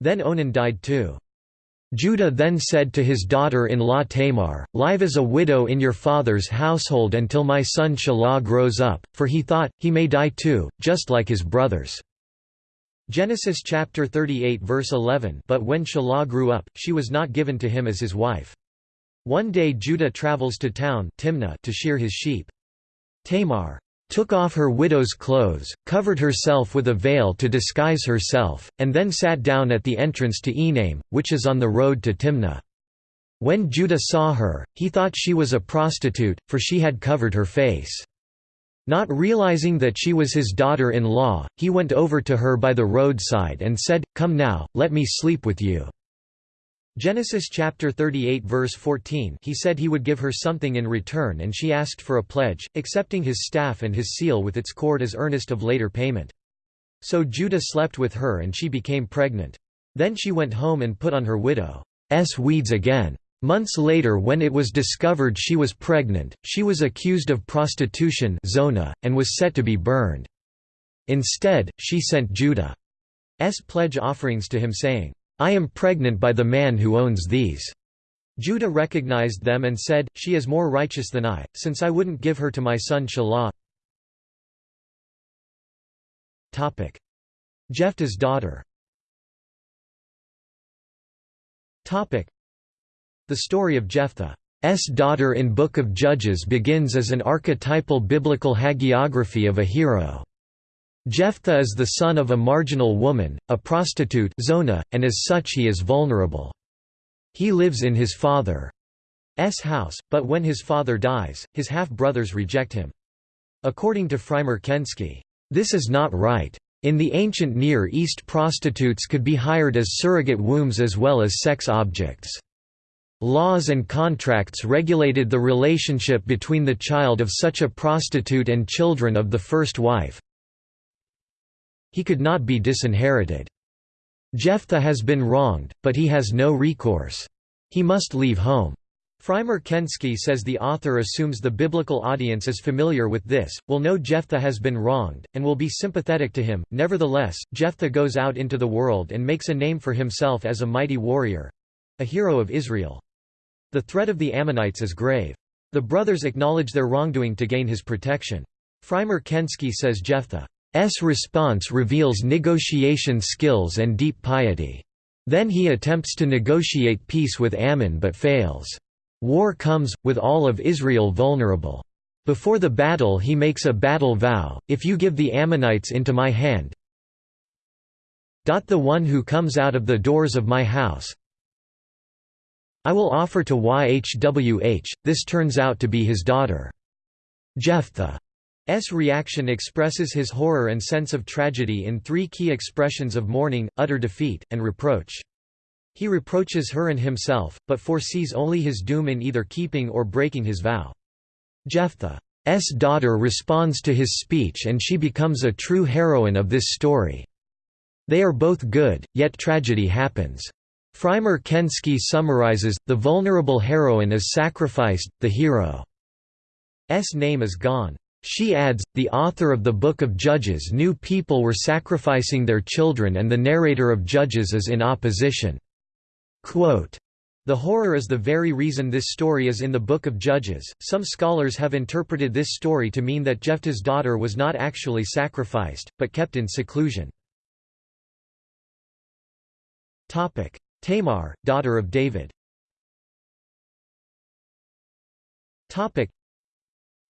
Then Onan died too. Judah then said to his daughter-in-law Tamar, Live as a widow in your father's household until my son Shelah grows up, for he thought, he may die too, just like his brothers. Genesis chapter 38 verse 11 But when Shelah grew up, she was not given to him as his wife. One day Judah travels to town Timnah to shear his sheep. Tamar took off her widow's clothes, covered herself with a veil to disguise herself, and then sat down at the entrance to Enaim, which is on the road to Timnah. When Judah saw her, he thought she was a prostitute, for she had covered her face. Not realizing that she was his daughter-in-law, he went over to her by the roadside and said, Come now, let me sleep with you. Genesis chapter 38 verse 14 He said he would give her something in return and she asked for a pledge, accepting his staff and his seal with its cord as earnest of later payment. So Judah slept with her and she became pregnant. Then she went home and put on her widow's weeds again. Months later when it was discovered she was pregnant, she was accused of prostitution zona, and was set to be burned. Instead, she sent Judah's pledge offerings to him saying, I am pregnant by the man who owns these. Judah recognized them and said, She is more righteous than I, since I wouldn't give her to my son Shelah. Jephthah's daughter The story of Jephthah's daughter in Book of Judges begins as an archetypal biblical hagiography of a hero. Jephthah is the son of a marginal woman, a prostitute zona, and as such he is vulnerable. He lives in his father's house, but when his father dies, his half-brothers reject him. According to Frymer Kensky, "...this is not right. In the ancient Near East prostitutes could be hired as surrogate wombs as well as sex objects. Laws and contracts regulated the relationship between the child of such a prostitute and children of the first wife, he could not be disinherited. Jephthah has been wronged, but he has no recourse. He must leave home. Frymer Kensky says the author assumes the biblical audience is familiar with this, will know Jephthah has been wronged, and will be sympathetic to him. Nevertheless, Jephthah goes out into the world and makes a name for himself as a mighty warrior a hero of Israel. The threat of the Ammonites is grave. The brothers acknowledge their wrongdoing to gain his protection. Frymer Kensky says Jephthah S response reveals negotiation skills and deep piety. Then he attempts to negotiate peace with Ammon but fails. War comes, with all of Israel vulnerable. Before the battle he makes a battle vow, if you give the Ammonites into my hand, the one who comes out of the doors of my house I will offer to YHWH, this turns out to be his daughter. Jephthah S reaction expresses his horror and sense of tragedy in three key expressions of mourning, utter defeat, and reproach. He reproaches her and himself, but foresees only his doom in either keeping or breaking his vow. Jephthah's daughter responds to his speech and she becomes a true heroine of this story. They are both good, yet tragedy happens. Frymer Kensky summarizes, the vulnerable heroine is sacrificed, the hero's name is gone. She adds, the author of the Book of Judges knew people were sacrificing their children and the narrator of Judges is in opposition. Quote, the horror is the very reason this story is in the Book of Judges. Some scholars have interpreted this story to mean that Jephthah's daughter was not actually sacrificed, but kept in seclusion. Tamar, daughter of David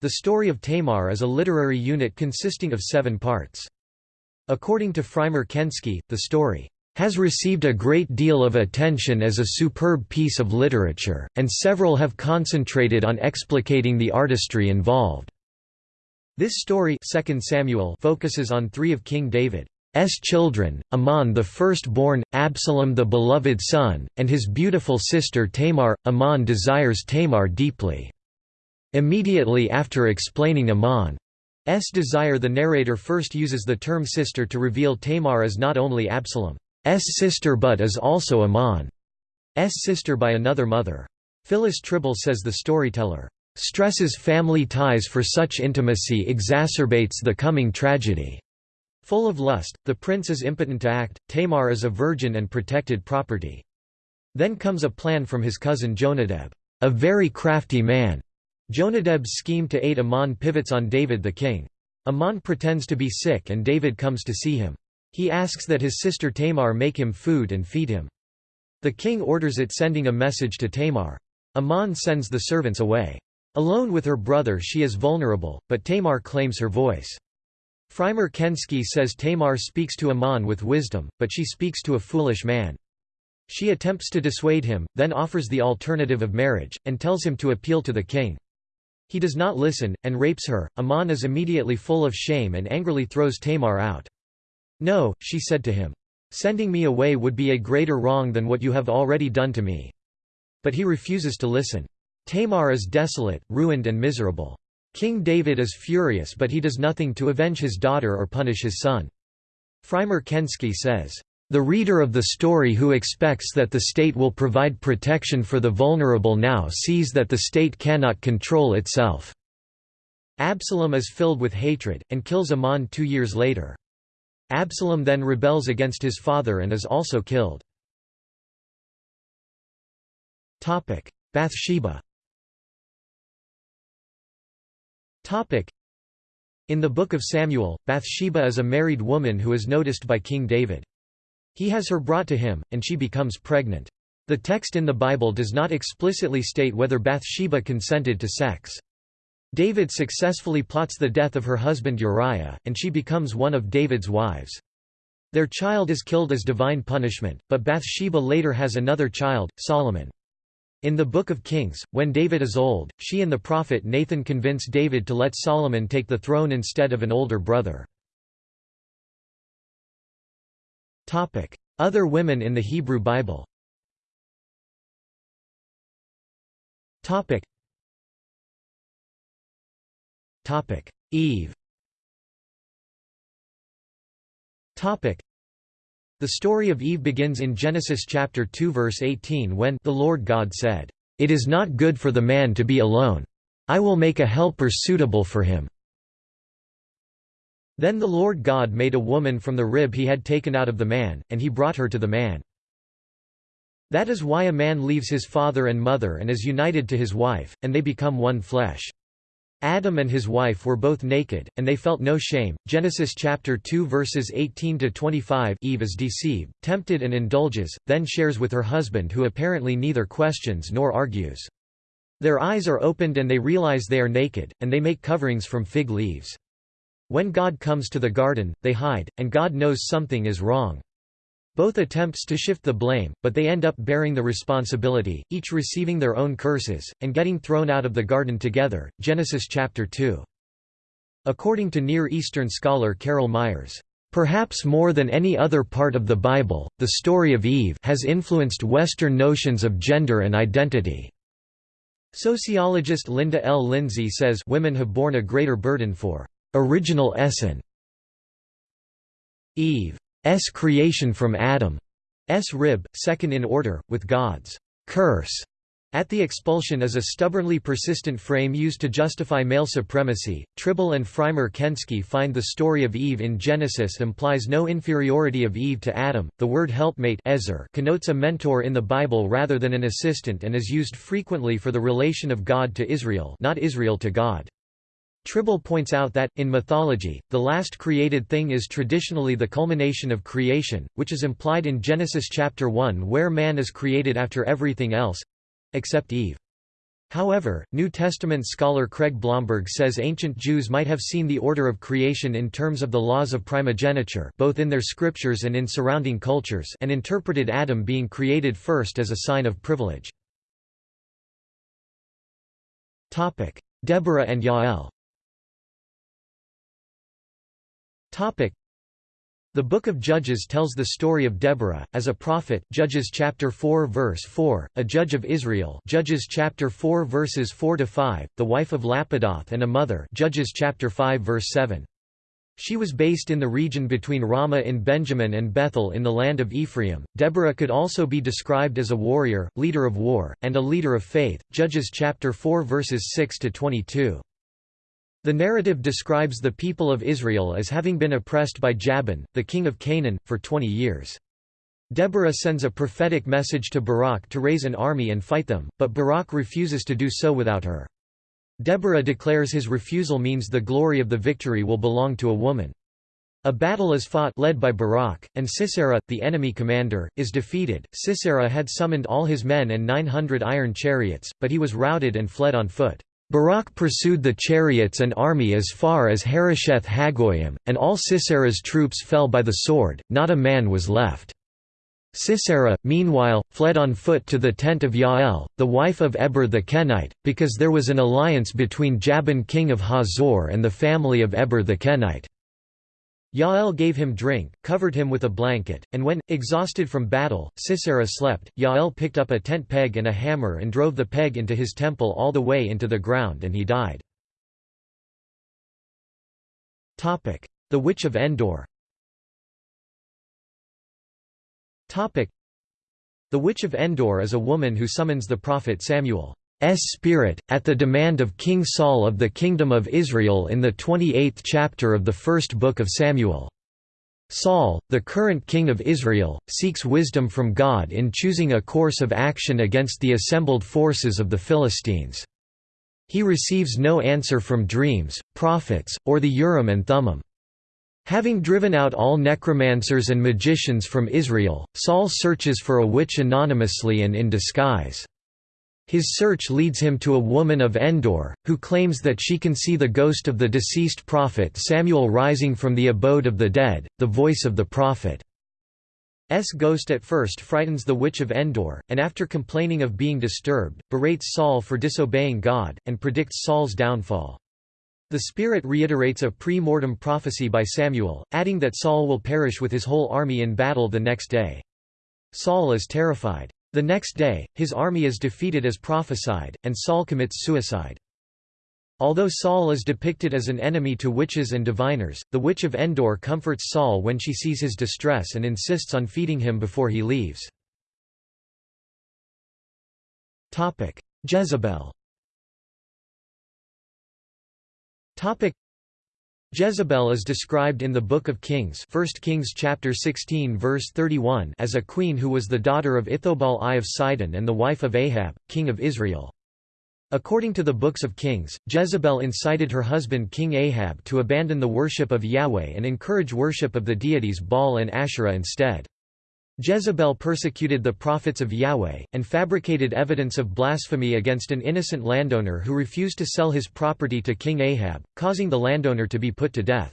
the story of Tamar is a literary unit consisting of seven parts. According to Frymer Kensky, the story has received a great deal of attention as a superb piece of literature, and several have concentrated on explicating the artistry involved. This story 2 Samuel focuses on three of King David's children, Amnon the firstborn, Absalom the beloved son, and his beautiful sister Tamar. Amnon desires Tamar deeply. Immediately after explaining Amnon's desire the narrator first uses the term sister to reveal Tamar is not only Absalom's sister but is also Amnon's sister by another mother. Phyllis Trible says the storyteller stresses family ties for such intimacy exacerbates the coming tragedy. Full of lust, the prince is impotent to act, Tamar is a virgin and protected property. Then comes a plan from his cousin Jonadab, a very crafty man, Jonadab's scheme to aid Amnon pivots on David the king. Amnon pretends to be sick and David comes to see him. He asks that his sister Tamar make him food and feed him. The king orders it sending a message to Tamar. Amnon sends the servants away. Alone with her brother she is vulnerable, but Tamar claims her voice. Frymer Kensky says Tamar speaks to Amnon with wisdom, but she speaks to a foolish man. She attempts to dissuade him, then offers the alternative of marriage, and tells him to appeal to the king. He does not listen, and rapes her. Amnon is immediately full of shame and angrily throws Tamar out. No, she said to him. Sending me away would be a greater wrong than what you have already done to me. But he refuses to listen. Tamar is desolate, ruined and miserable. King David is furious but he does nothing to avenge his daughter or punish his son. Frymer Kensky says, the reader of the story who expects that the state will provide protection for the vulnerable now sees that the state cannot control itself." Absalom is filled with hatred, and kills Amnon two years later. Absalom then rebels against his father and is also killed. Bathsheba In the Book of Samuel, Bathsheba is a married woman who is noticed by King David. He has her brought to him, and she becomes pregnant. The text in the Bible does not explicitly state whether Bathsheba consented to sex. David successfully plots the death of her husband Uriah, and she becomes one of David's wives. Their child is killed as divine punishment, but Bathsheba later has another child, Solomon. In the Book of Kings, when David is old, she and the prophet Nathan convince David to let Solomon take the throne instead of an older brother. Other women in the Hebrew Bible Topic. Topic. Eve Topic. The story of Eve begins in Genesis chapter 2 verse 18 when the Lord God said, "It is not good for the man to be alone. I will make a helper suitable for him." Then the Lord God made a woman from the rib he had taken out of the man, and he brought her to the man. That is why a man leaves his father and mother and is united to his wife, and they become one flesh. Adam and his wife were both naked, and they felt no shame. Genesis chapter 2 verses 18 to 25. Eve is deceived, tempted and indulges, then shares with her husband who apparently neither questions nor argues. Their eyes are opened and they realize they are naked, and they make coverings from fig leaves. When God comes to the garden, they hide, and God knows something is wrong. Both attempts to shift the blame, but they end up bearing the responsibility, each receiving their own curses, and getting thrown out of the garden together. Genesis chapter 2. According to Near Eastern scholar Carol Meyers, Perhaps more than any other part of the Bible, the story of Eve has influenced Western notions of gender and identity. Sociologist Linda L. Lindsey says women have borne a greater burden for original essence. Eve's creation from Adam's rib, second in order, with God's curse at the expulsion is a stubbornly persistent frame used to justify male supremacy. Trible and Frymer Kensky find the story of Eve in Genesis implies no inferiority of Eve to Adam. The word helpmate connotes a mentor in the Bible rather than an assistant and is used frequently for the relation of God to Israel, not Israel to God. Trible points out that, in mythology, the last created thing is traditionally the culmination of creation, which is implied in Genesis chapter 1 where man is created after everything else—except Eve. However, New Testament scholar Craig Blomberg says ancient Jews might have seen the order of creation in terms of the laws of primogeniture both in their scriptures and in surrounding cultures and interpreted Adam being created first as a sign of privilege. Deborah and Yael the Book of Judges tells the story of Deborah as a prophet, Judges chapter 4 verse 4, a judge of Israel, Judges chapter 4 verses 4 to 5, the wife of Lapidoth and a mother, Judges chapter 5 verse 7. She was based in the region between Ramah in Benjamin and Bethel in the land of Ephraim. Deborah could also be described as a warrior, leader of war, and a leader of faith. Judges chapter 4 verses 6 to 22. The narrative describes the people of Israel as having been oppressed by Jabin, the king of Canaan, for 20 years. Deborah sends a prophetic message to Barak to raise an army and fight them, but Barak refuses to do so without her. Deborah declares his refusal means the glory of the victory will belong to a woman. A battle is fought led by Barak, and Sisera, the enemy commander, is defeated. Sisera had summoned all his men and 900 iron chariots, but he was routed and fled on foot. Barak pursued the chariots and army as far as Harosheth Hagoyim, and all Sisera's troops fell by the sword, not a man was left. Sisera, meanwhile, fled on foot to the tent of Yael, the wife of Eber the Kenite, because there was an alliance between Jabin king of Hazor and the family of Eber the Kenite. Yael gave him drink, covered him with a blanket, and when, exhausted from battle, Sisera slept, Yael picked up a tent peg and a hammer and drove the peg into his temple all the way into the ground and he died. The Witch of Endor The Witch of Endor is a woman who summons the prophet Samuel's spirit, at the demand of King Saul of the Kingdom of Israel in the 28th chapter of the first book of Samuel. Saul, the current king of Israel, seeks wisdom from God in choosing a course of action against the assembled forces of the Philistines. He receives no answer from dreams, prophets, or the Urim and Thummim. Having driven out all necromancers and magicians from Israel, Saul searches for a witch anonymously and in disguise. His search leads him to a woman of Endor, who claims that she can see the ghost of the deceased prophet Samuel rising from the abode of the dead, the voice of the prophet. S ghost at first frightens the witch of Endor, and after complaining of being disturbed, berates Saul for disobeying God, and predicts Saul's downfall. The Spirit reiterates a pre-mortem prophecy by Samuel, adding that Saul will perish with his whole army in battle the next day. Saul is terrified. The next day, his army is defeated as prophesied, and Saul commits suicide. Although Saul is depicted as an enemy to witches and diviners, the Witch of Endor comforts Saul when she sees his distress and insists on feeding him before he leaves. Jezebel Jezebel is described in the Book of Kings 1 Kings chapter 16 verse 31 as a queen who was the daughter of Ithobal I of Sidon and the wife of Ahab, king of Israel. According to the books of Kings, Jezebel incited her husband King Ahab to abandon the worship of Yahweh and encourage worship of the deities Baal and Asherah instead. Jezebel persecuted the prophets of Yahweh, and fabricated evidence of blasphemy against an innocent landowner who refused to sell his property to King Ahab, causing the landowner to be put to death.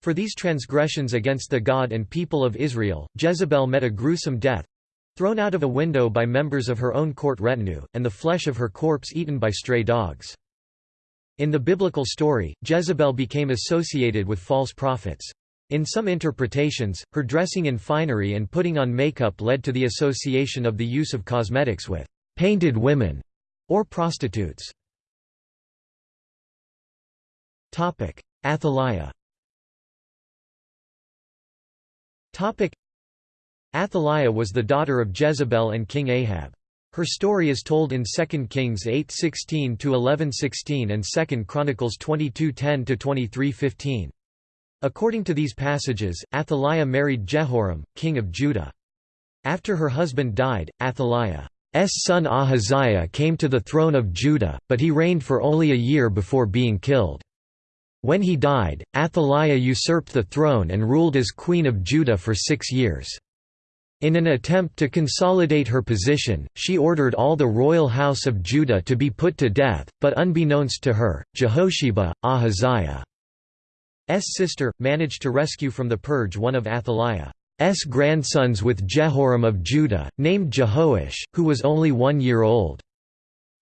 For these transgressions against the God and people of Israel, Jezebel met a gruesome death—thrown out of a window by members of her own court retinue, and the flesh of her corpse eaten by stray dogs. In the biblical story, Jezebel became associated with false prophets. In some interpretations, her dressing in finery and putting on makeup led to the association of the use of cosmetics with «painted women» or prostitutes. Athaliah Athaliah was the daughter of Jezebel and King Ahab. Her story is told in 2 Kings 8:16 to 11:16 and 2 Chronicles 22:10–23:15. According to these passages, Athaliah married Jehoram, king of Judah. After her husband died, Athaliah's son Ahaziah came to the throne of Judah, but he reigned for only a year before being killed. When he died, Athaliah usurped the throne and ruled as queen of Judah for six years. In an attempt to consolidate her position, she ordered all the royal house of Judah to be put to death, but unbeknownst to her, Jehosheba, Ahaziah sister, managed to rescue from the purge one of Athaliah's grandsons with Jehoram of Judah, named Jehoash, who was only one year old.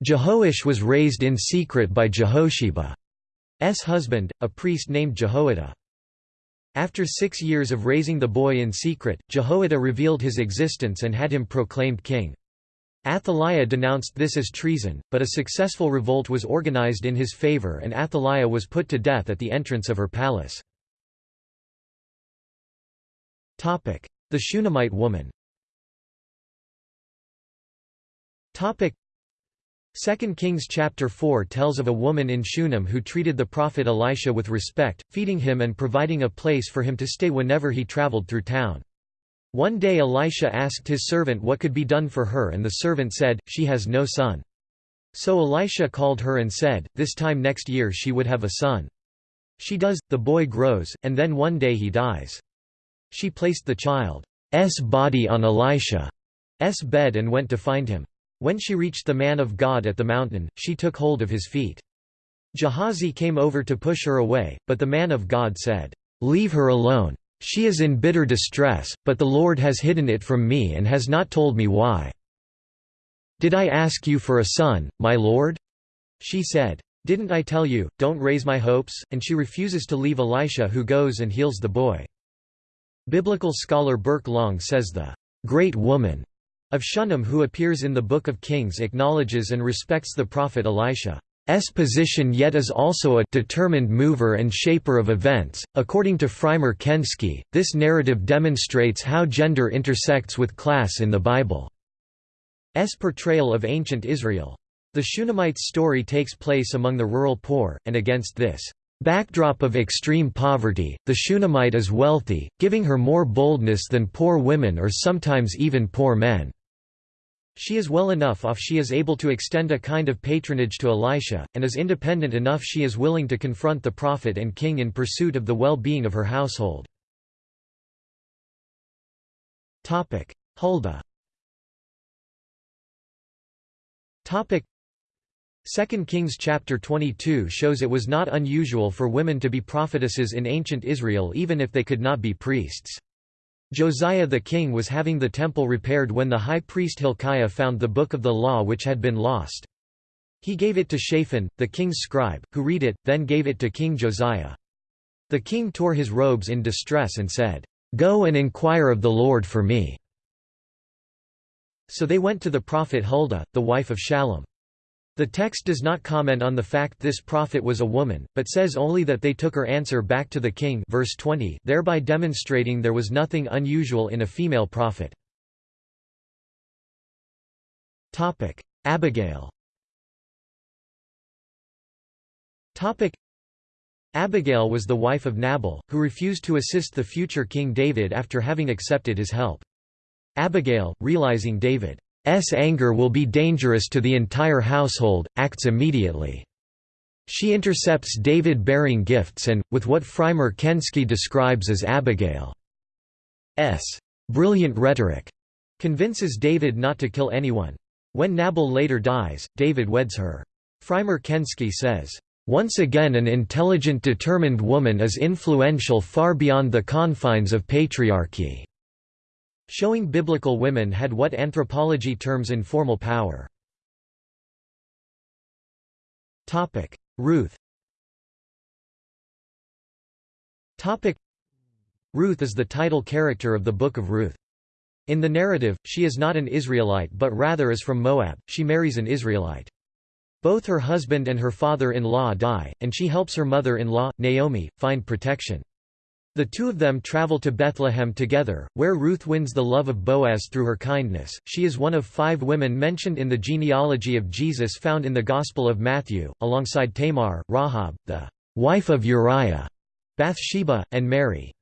Jehoash was raised in secret by Jehosheba's husband, a priest named Jehoiada. After six years of raising the boy in secret, Jehoiada revealed his existence and had him proclaimed king. Athaliah denounced this as treason, but a successful revolt was organized in his favor and Athaliah was put to death at the entrance of her palace. The Shunammite woman 2 Kings chapter 4 tells of a woman in Shunem who treated the prophet Elisha with respect, feeding him and providing a place for him to stay whenever he traveled through town. One day Elisha asked his servant what could be done for her and the servant said, she has no son. So Elisha called her and said, this time next year she would have a son. She does, the boy grows, and then one day he dies. She placed the child's body on Elisha's bed and went to find him. When she reached the man of God at the mountain, she took hold of his feet. Gehazi came over to push her away, but the man of God said, "'Leave her alone. She is in bitter distress, but the Lord has hidden it from me and has not told me why. Did I ask you for a son, my lord?' She said, Didn't I tell you, don't raise my hopes, and she refuses to leave Elisha who goes and heals the boy. Biblical scholar Burke Long says the great woman of Shunem who appears in the Book of Kings acknowledges and respects the prophet Elisha. S position yet is also a determined mover and shaper of events. According to Frymer Kensky, this narrative demonstrates how gender intersects with class in the Bible. S portrayal of ancient Israel. The Shunammite's story takes place among the rural poor, and against this backdrop of extreme poverty, the Shunammite is wealthy, giving her more boldness than poor women or sometimes even poor men. She is well enough off she is able to extend a kind of patronage to Elisha, and is independent enough she is willing to confront the prophet and king in pursuit of the well-being of her household. Huldah 2 Kings chapter 22 shows it was not unusual for women to be prophetesses in ancient Israel even if they could not be priests. Josiah the king was having the temple repaired when the high priest Hilkiah found the book of the law which had been lost. He gave it to Shaphan, the king's scribe, who read it, then gave it to King Josiah. The king tore his robes in distress and said, "'Go and inquire of the Lord for me.' So they went to the prophet Huldah, the wife of Shallum. The text does not comment on the fact this prophet was a woman, but says only that they took her answer back to the king verse 20, thereby demonstrating there was nothing unusual in a female prophet. Abigail Abigail was the wife of Nabal, who refused to assist the future King David after having accepted his help. Abigail, realizing David anger will be dangerous to the entire household, acts immediately. She intercepts David bearing gifts and, with what Frymer Kensky describes as Abigail's brilliant rhetoric, convinces David not to kill anyone. When Nabal later dies, David weds her. Frymer Kensky says, "...once again an intelligent determined woman is influential far beyond the confines of patriarchy." Showing biblical women had what anthropology terms informal power. Ruth Ruth is the title character of the Book of Ruth. In the narrative, she is not an Israelite but rather is from Moab, she marries an Israelite. Both her husband and her father-in-law die, and she helps her mother-in-law, Naomi, find protection. The two of them travel to Bethlehem together, where Ruth wins the love of Boaz through her kindness. She is one of five women mentioned in the genealogy of Jesus found in the Gospel of Matthew, alongside Tamar, Rahab, the wife of Uriah, Bathsheba, and Mary.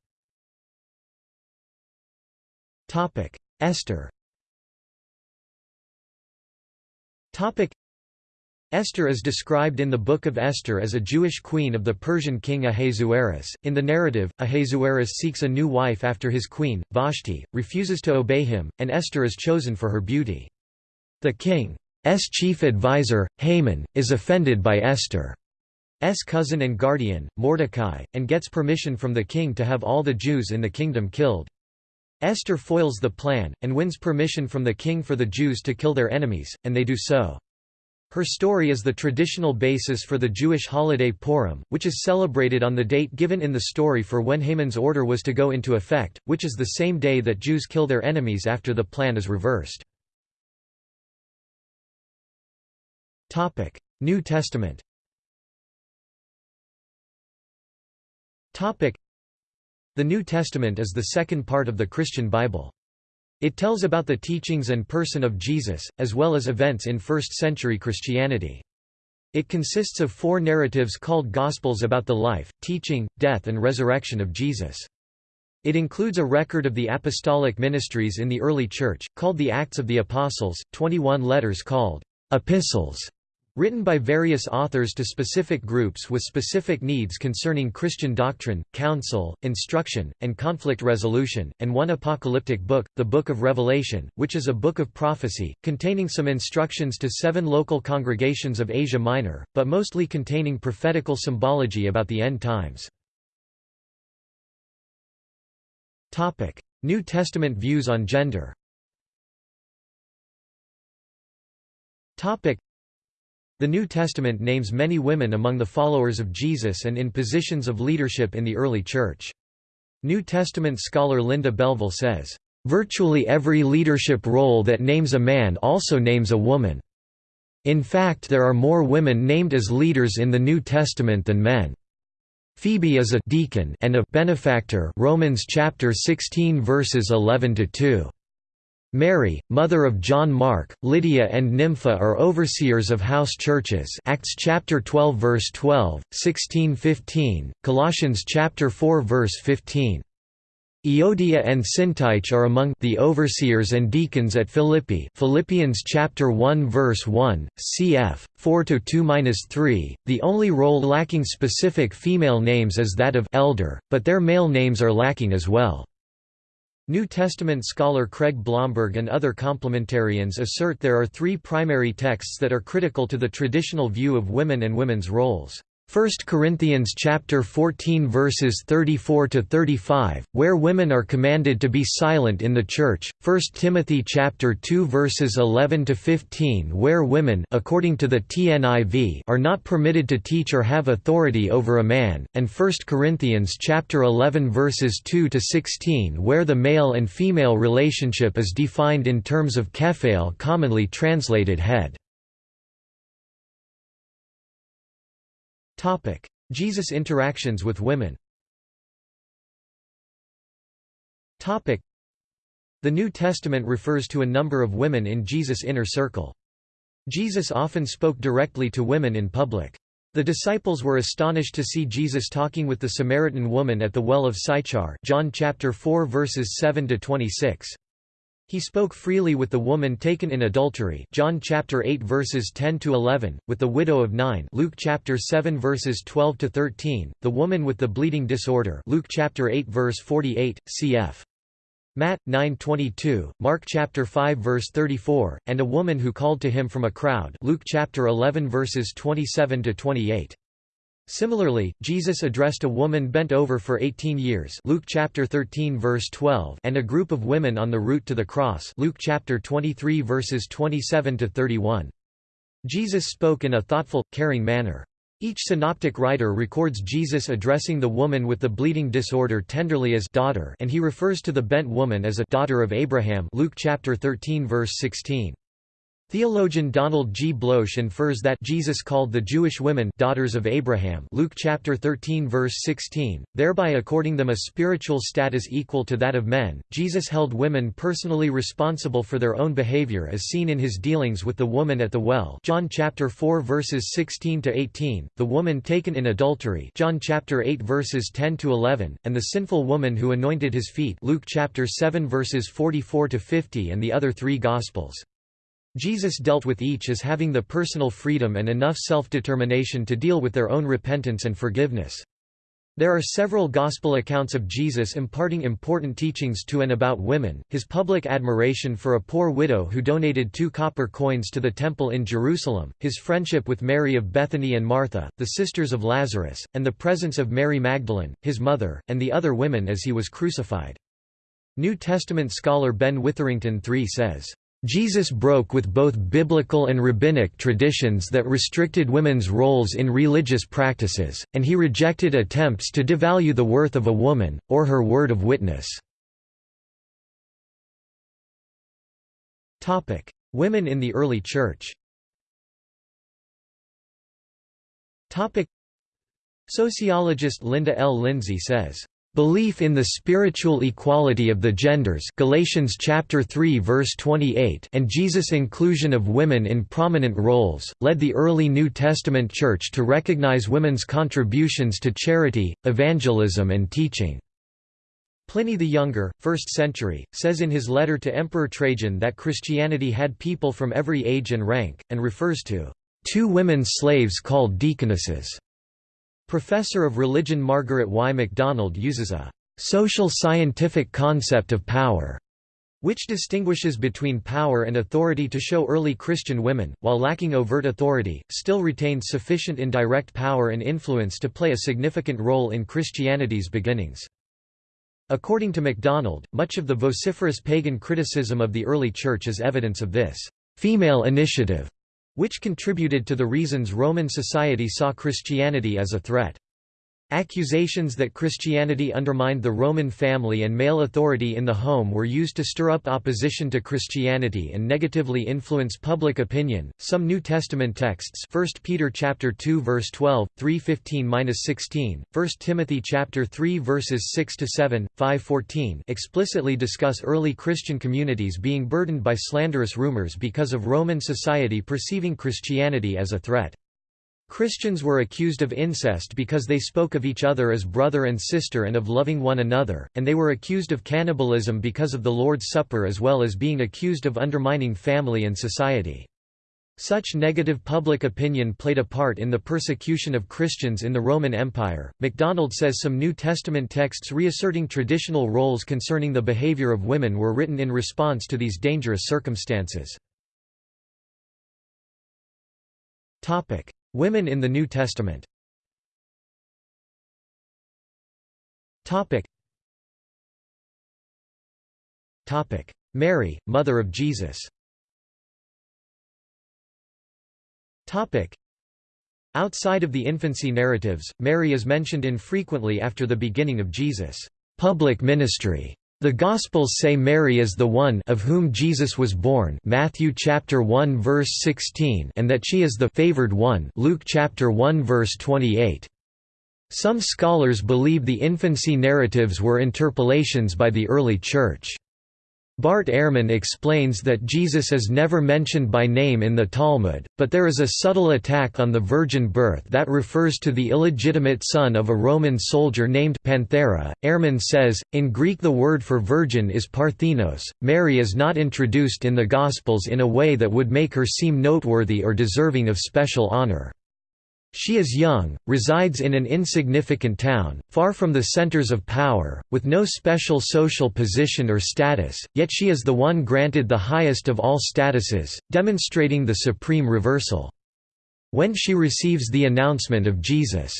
Esther Esther is described in the Book of Esther as a Jewish queen of the Persian king Ahasuerus. In the narrative, Ahasuerus seeks a new wife after his queen, Vashti, refuses to obey him, and Esther is chosen for her beauty. The king's chief advisor, Haman, is offended by Esther's cousin and guardian, Mordecai, and gets permission from the king to have all the Jews in the kingdom killed. Esther foils the plan, and wins permission from the king for the Jews to kill their enemies, and they do so. Her story is the traditional basis for the Jewish holiday Purim, which is celebrated on the date given in the story for when Haman's order was to go into effect, which is the same day that Jews kill their enemies after the plan is reversed. New Testament The New Testament is the second part of the Christian Bible. It tells about the teachings and person of Jesus, as well as events in first-century Christianity. It consists of four narratives called Gospels about the life, teaching, death and resurrection of Jesus. It includes a record of the apostolic ministries in the early Church, called the Acts of the Apostles, 21 letters called epistles, Written by various authors to specific groups with specific needs concerning Christian doctrine, counsel, instruction, and conflict resolution, and one apocalyptic book, the Book of Revelation, which is a book of prophecy, containing some instructions to seven local congregations of Asia Minor, but mostly containing prophetical symbology about the end times. New Testament views on gender the New Testament names many women among the followers of Jesus and in positions of leadership in the early Church. New Testament scholar Linda Belleville says, "...virtually every leadership role that names a man also names a woman. In fact there are more women named as leaders in the New Testament than men." Phoebe is a deacon and a benefactor Romans chapter 16 verses 11 to 2. Mary, mother of John Mark, Lydia and Nympha are overseers of house churches Acts chapter 12 verse 12, 16-15, Colossians chapter 4 verse 15. Euodia and Syntyche are among the overseers and deacons at Philippi Philippians chapter 1 verse 1, cf. 4 to 2-3. The only role lacking specific female names is that of elder, but their male names are lacking as well. New Testament scholar Craig Blomberg and other complementarians assert there are three primary texts that are critical to the traditional view of women and women's roles. 1 Corinthians chapter 14 verses 34 to 35 where women are commanded to be silent in the church. 1 Timothy chapter 2 verses 11 to 15 where women according to the TNIV are not permitted to teach or have authority over a man. And 1 Corinthians chapter 11 verses 2 to 16 where the male and female relationship is defined in terms of kephale commonly translated head Jesus' interactions with women Topic: The New Testament refers to a number of women in Jesus' inner circle. Jesus often spoke directly to women in public. The disciples were astonished to see Jesus talking with the Samaritan woman at the well of Sychar John chapter 4 verses 7 to 26. He spoke freely with the woman taken in adultery John chapter 8 verses 10 to 11, with the widow of Nain Luke chapter 7 verses 12 to 13, the woman with the bleeding disorder Luke chapter 8 verse 48, cf. Matt 9:22, Mark chapter 5 verse 34, and a woman who called to him from a crowd Luke chapter 11 verses 27 to 28. Similarly, Jesus addressed a woman bent over for 18 years Luke chapter 13 verse 12 and a group of women on the route to the cross Luke chapter 23 verses 27 to 31. Jesus spoke in a thoughtful, caring manner. Each synoptic writer records Jesus addressing the woman with the bleeding disorder tenderly as daughter and he refers to the bent woman as a daughter of Abraham Luke chapter 13 verse 16. Theologian Donald G. Bloesch infers that Jesus called the Jewish women daughters of Abraham Luke chapter 13 verse 16, thereby according them a spiritual status equal to that of men. Jesus held women personally responsible for their own behavior as seen in his dealings with the woman at the well John chapter 4 verses 16 to 18, the woman taken in adultery John chapter 8 verses 10 to 11, and the sinful woman who anointed his feet Luke chapter 7 verses 44 to 50 and the other three gospels. Jesus dealt with each as having the personal freedom and enough self-determination to deal with their own repentance and forgiveness. There are several gospel accounts of Jesus imparting important teachings to and about women, his public admiration for a poor widow who donated two copper coins to the temple in Jerusalem, his friendship with Mary of Bethany and Martha, the sisters of Lazarus, and the presence of Mary Magdalene, his mother, and the other women as he was crucified. New Testament scholar Ben Witherington III says, Jesus broke with both biblical and rabbinic traditions that restricted women's roles in religious practices, and he rejected attempts to devalue the worth of a woman, or her word of witness. Women in the early Church Sociologist Linda L. Lindsey says, Belief in the spiritual equality of the genders Galatians chapter 3 verse 28 and Jesus' inclusion of women in prominent roles, led the early New Testament Church to recognize women's contributions to charity, evangelism and teaching. Pliny the Younger, 1st century, says in his letter to Emperor Trajan that Christianity had people from every age and rank, and refers to two women slaves called deaconesses. Professor of religion Margaret Y. MacDonald uses a social scientific concept of power which distinguishes between power and authority to show early Christian women, while lacking overt authority, still retained sufficient indirect power and influence to play a significant role in Christianity's beginnings. According to MacDonald, much of the vociferous pagan criticism of the early Church is evidence of this female initiative, which contributed to the reasons Roman society saw Christianity as a threat. Accusations that Christianity undermined the Roman family and male authority in the home were used to stir up opposition to Christianity and negatively influence public opinion. Some New Testament texts, 1 Peter chapter 2 verse 12, 3:15-16, 1 Timothy chapter 3 verses 6 to 7, 5:14, explicitly discuss early Christian communities being burdened by slanderous rumors because of Roman society perceiving Christianity as a threat. Christians were accused of incest because they spoke of each other as brother and sister and of loving one another, and they were accused of cannibalism because of the Lord's Supper as well as being accused of undermining family and society. Such negative public opinion played a part in the persecution of Christians in the Roman Empire. MacDonald says some New Testament texts reasserting traditional roles concerning the behavior of women were written in response to these dangerous circumstances. Topic: Women in the New Testament. Mary, Mother of Jesus. Outside of the infancy narratives, Mary is mentioned infrequently after the beginning of Jesus' public ministry. The Gospels say Mary is the one of whom Jesus was born Matthew chapter 1 verse 16 and that she is the favored one Luke chapter 1 verse 28. Some scholars believe the infancy narratives were interpolations by the early Church. Bart Ehrman explains that Jesus is never mentioned by name in the Talmud, but there is a subtle attack on the virgin birth that refers to the illegitimate son of a Roman soldier named Panthera. Ehrman says, in Greek the word for virgin is parthenos. Mary is not introduced in the Gospels in a way that would make her seem noteworthy or deserving of special honor. She is young, resides in an insignificant town, far from the centers of power, with no special social position or status, yet she is the one granted the highest of all statuses, demonstrating the supreme reversal. When she receives the announcement of Jesus'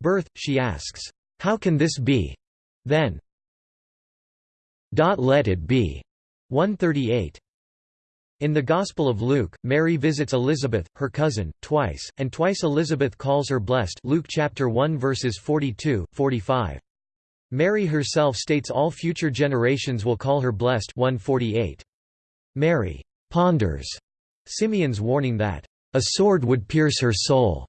birth, she asks, "'How can this be?' Then, let it be." 138. In the Gospel of Luke, Mary visits Elizabeth, her cousin, twice, and twice Elizabeth calls her blessed Luke chapter 1 verses 42, 45. Mary herself states all future generations will call her blessed 148. Mary ponders Simeon's warning that a sword would pierce her soul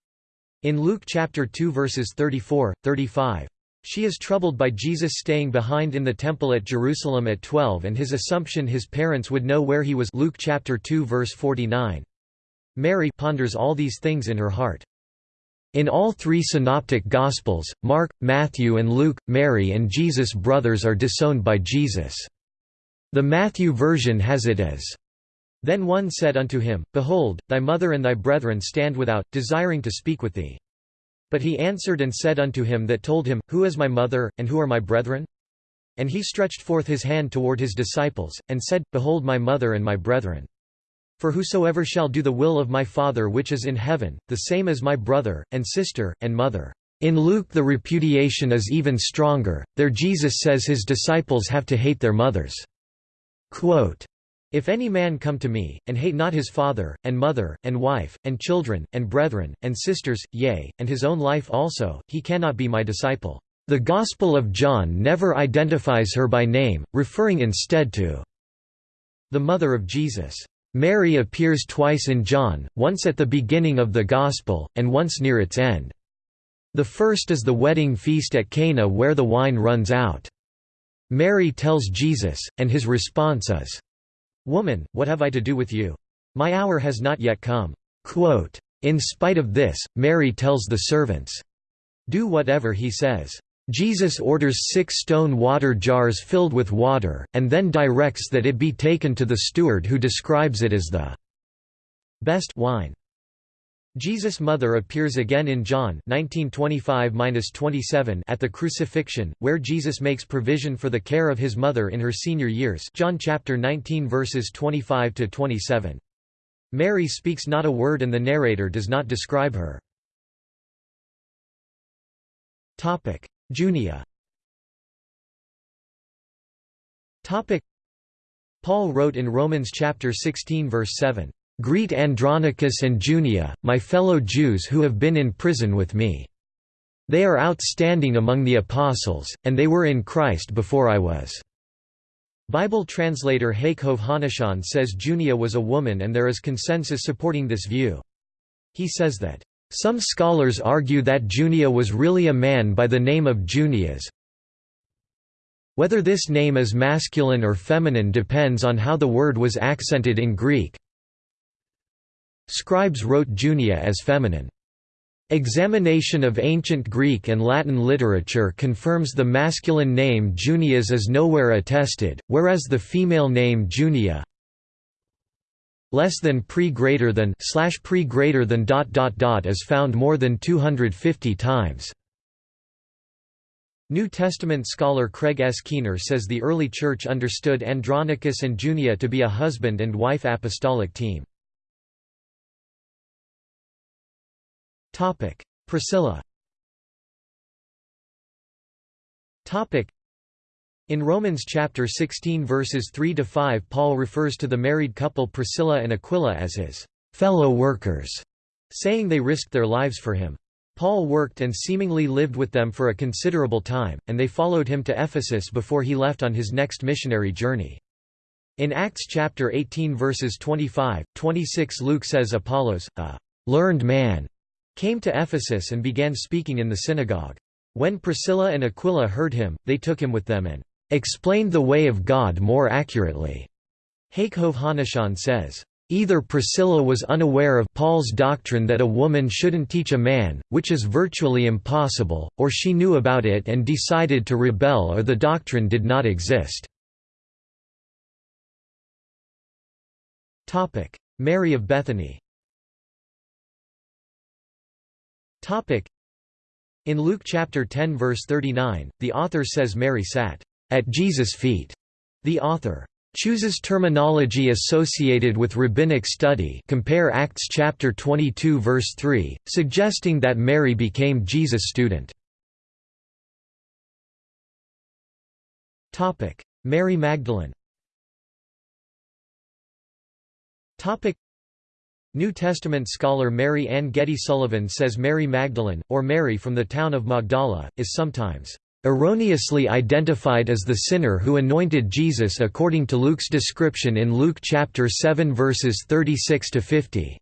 in Luke chapter 2 verses 34, 35. She is troubled by Jesus staying behind in the temple at Jerusalem at 12 and his assumption his parents would know where he was Luke chapter 2 verse 49. Mary ponders all these things in her heart. In all three synoptic Gospels, Mark, Matthew and Luke, Mary and Jesus' brothers are disowned by Jesus. The Matthew version has it as, Then one said unto him, Behold, thy mother and thy brethren stand without, desiring to speak with thee. But he answered and said unto him that told him, Who is my mother, and who are my brethren? And he stretched forth his hand toward his disciples, and said, Behold my mother and my brethren. For whosoever shall do the will of my Father which is in heaven, the same is my brother, and sister, and mother. In Luke the repudiation is even stronger, there Jesus says his disciples have to hate their mothers. Quote, if any man come to me, and hate not his father, and mother, and wife, and children, and brethren, and sisters, yea, and his own life also, he cannot be my disciple." The Gospel of John never identifies her by name, referring instead to the mother of Jesus. Mary appears twice in John, once at the beginning of the Gospel, and once near its end. The first is the wedding feast at Cana where the wine runs out. Mary tells Jesus, and his response is, Woman, what have I to do with you? My hour has not yet come." Quote, in spite of this, Mary tells the servants, Do whatever he says. Jesus orders six stone water jars filled with water, and then directs that it be taken to the steward who describes it as the best wine. Jesus' mother appears again in John 19:25-27 at the crucifixion, where Jesus makes provision for the care of his mother in her senior years John chapter 19 verses 25 to 27. Mary speaks not a word and the narrator does not describe her. Topic: Junia. Topic: Paul wrote in Romans chapter 16 verse 7, Greet Andronicus and Junia, my fellow Jews who have been in prison with me. They are outstanding among the apostles, and they were in Christ before I was." Bible translator Hakov Hanashan says Junia was a woman and there is consensus supporting this view. He says that, "...some scholars argue that Junia was really a man by the name of Junias, whether this name is masculine or feminine depends on how the word was accented in Greek. Scribes wrote Junia as feminine. Examination of ancient Greek and Latin literature confirms the masculine name Junias is nowhere attested, whereas the female name Junia less than pre greater than slash pre greater than dot dot dot is found more than 250 times. New Testament scholar Craig S. Keener says the early Church understood Andronicus and Junia to be a husband and wife apostolic team. Priscilla in Romans chapter 16 verses 3 to 5 Paul refers to the married couple Priscilla and Aquila as his fellow workers, saying they risked their lives for him. Paul worked and seemingly lived with them for a considerable time, and they followed him to Ephesus before he left on his next missionary journey. In Acts chapter 18 verses 25, 26 Luke says Apollos, a learned man, came to Ephesus and began speaking in the synagogue. When Priscilla and Aquila heard him, they took him with them and explained the way of God more accurately. Hakov Hanashan says, Either Priscilla was unaware of Paul's doctrine that a woman shouldn't teach a man, which is virtually impossible, or she knew about it and decided to rebel or the doctrine did not exist. Mary of Bethany In Luke chapter 10 verse 39, the author says Mary sat at Jesus' feet. The author chooses terminology associated with rabbinic study compare Acts chapter 22 verse 3, suggesting that Mary became Jesus' student. Mary Magdalene New Testament scholar Mary Ann Getty Sullivan says Mary Magdalene, or Mary from the town of Magdala, is sometimes erroneously identified as the sinner who anointed Jesus according to Luke's description in Luke chapter 7 verses 36 to 50.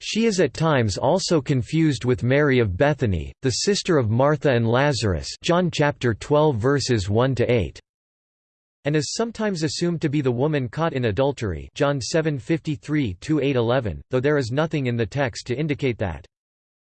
She is at times also confused with Mary of Bethany, the sister of Martha and Lazarus John chapter 12 verses 1 to 8 and is sometimes assumed to be the woman caught in adultery John 7:53-8:11, though there is nothing in the text to indicate that.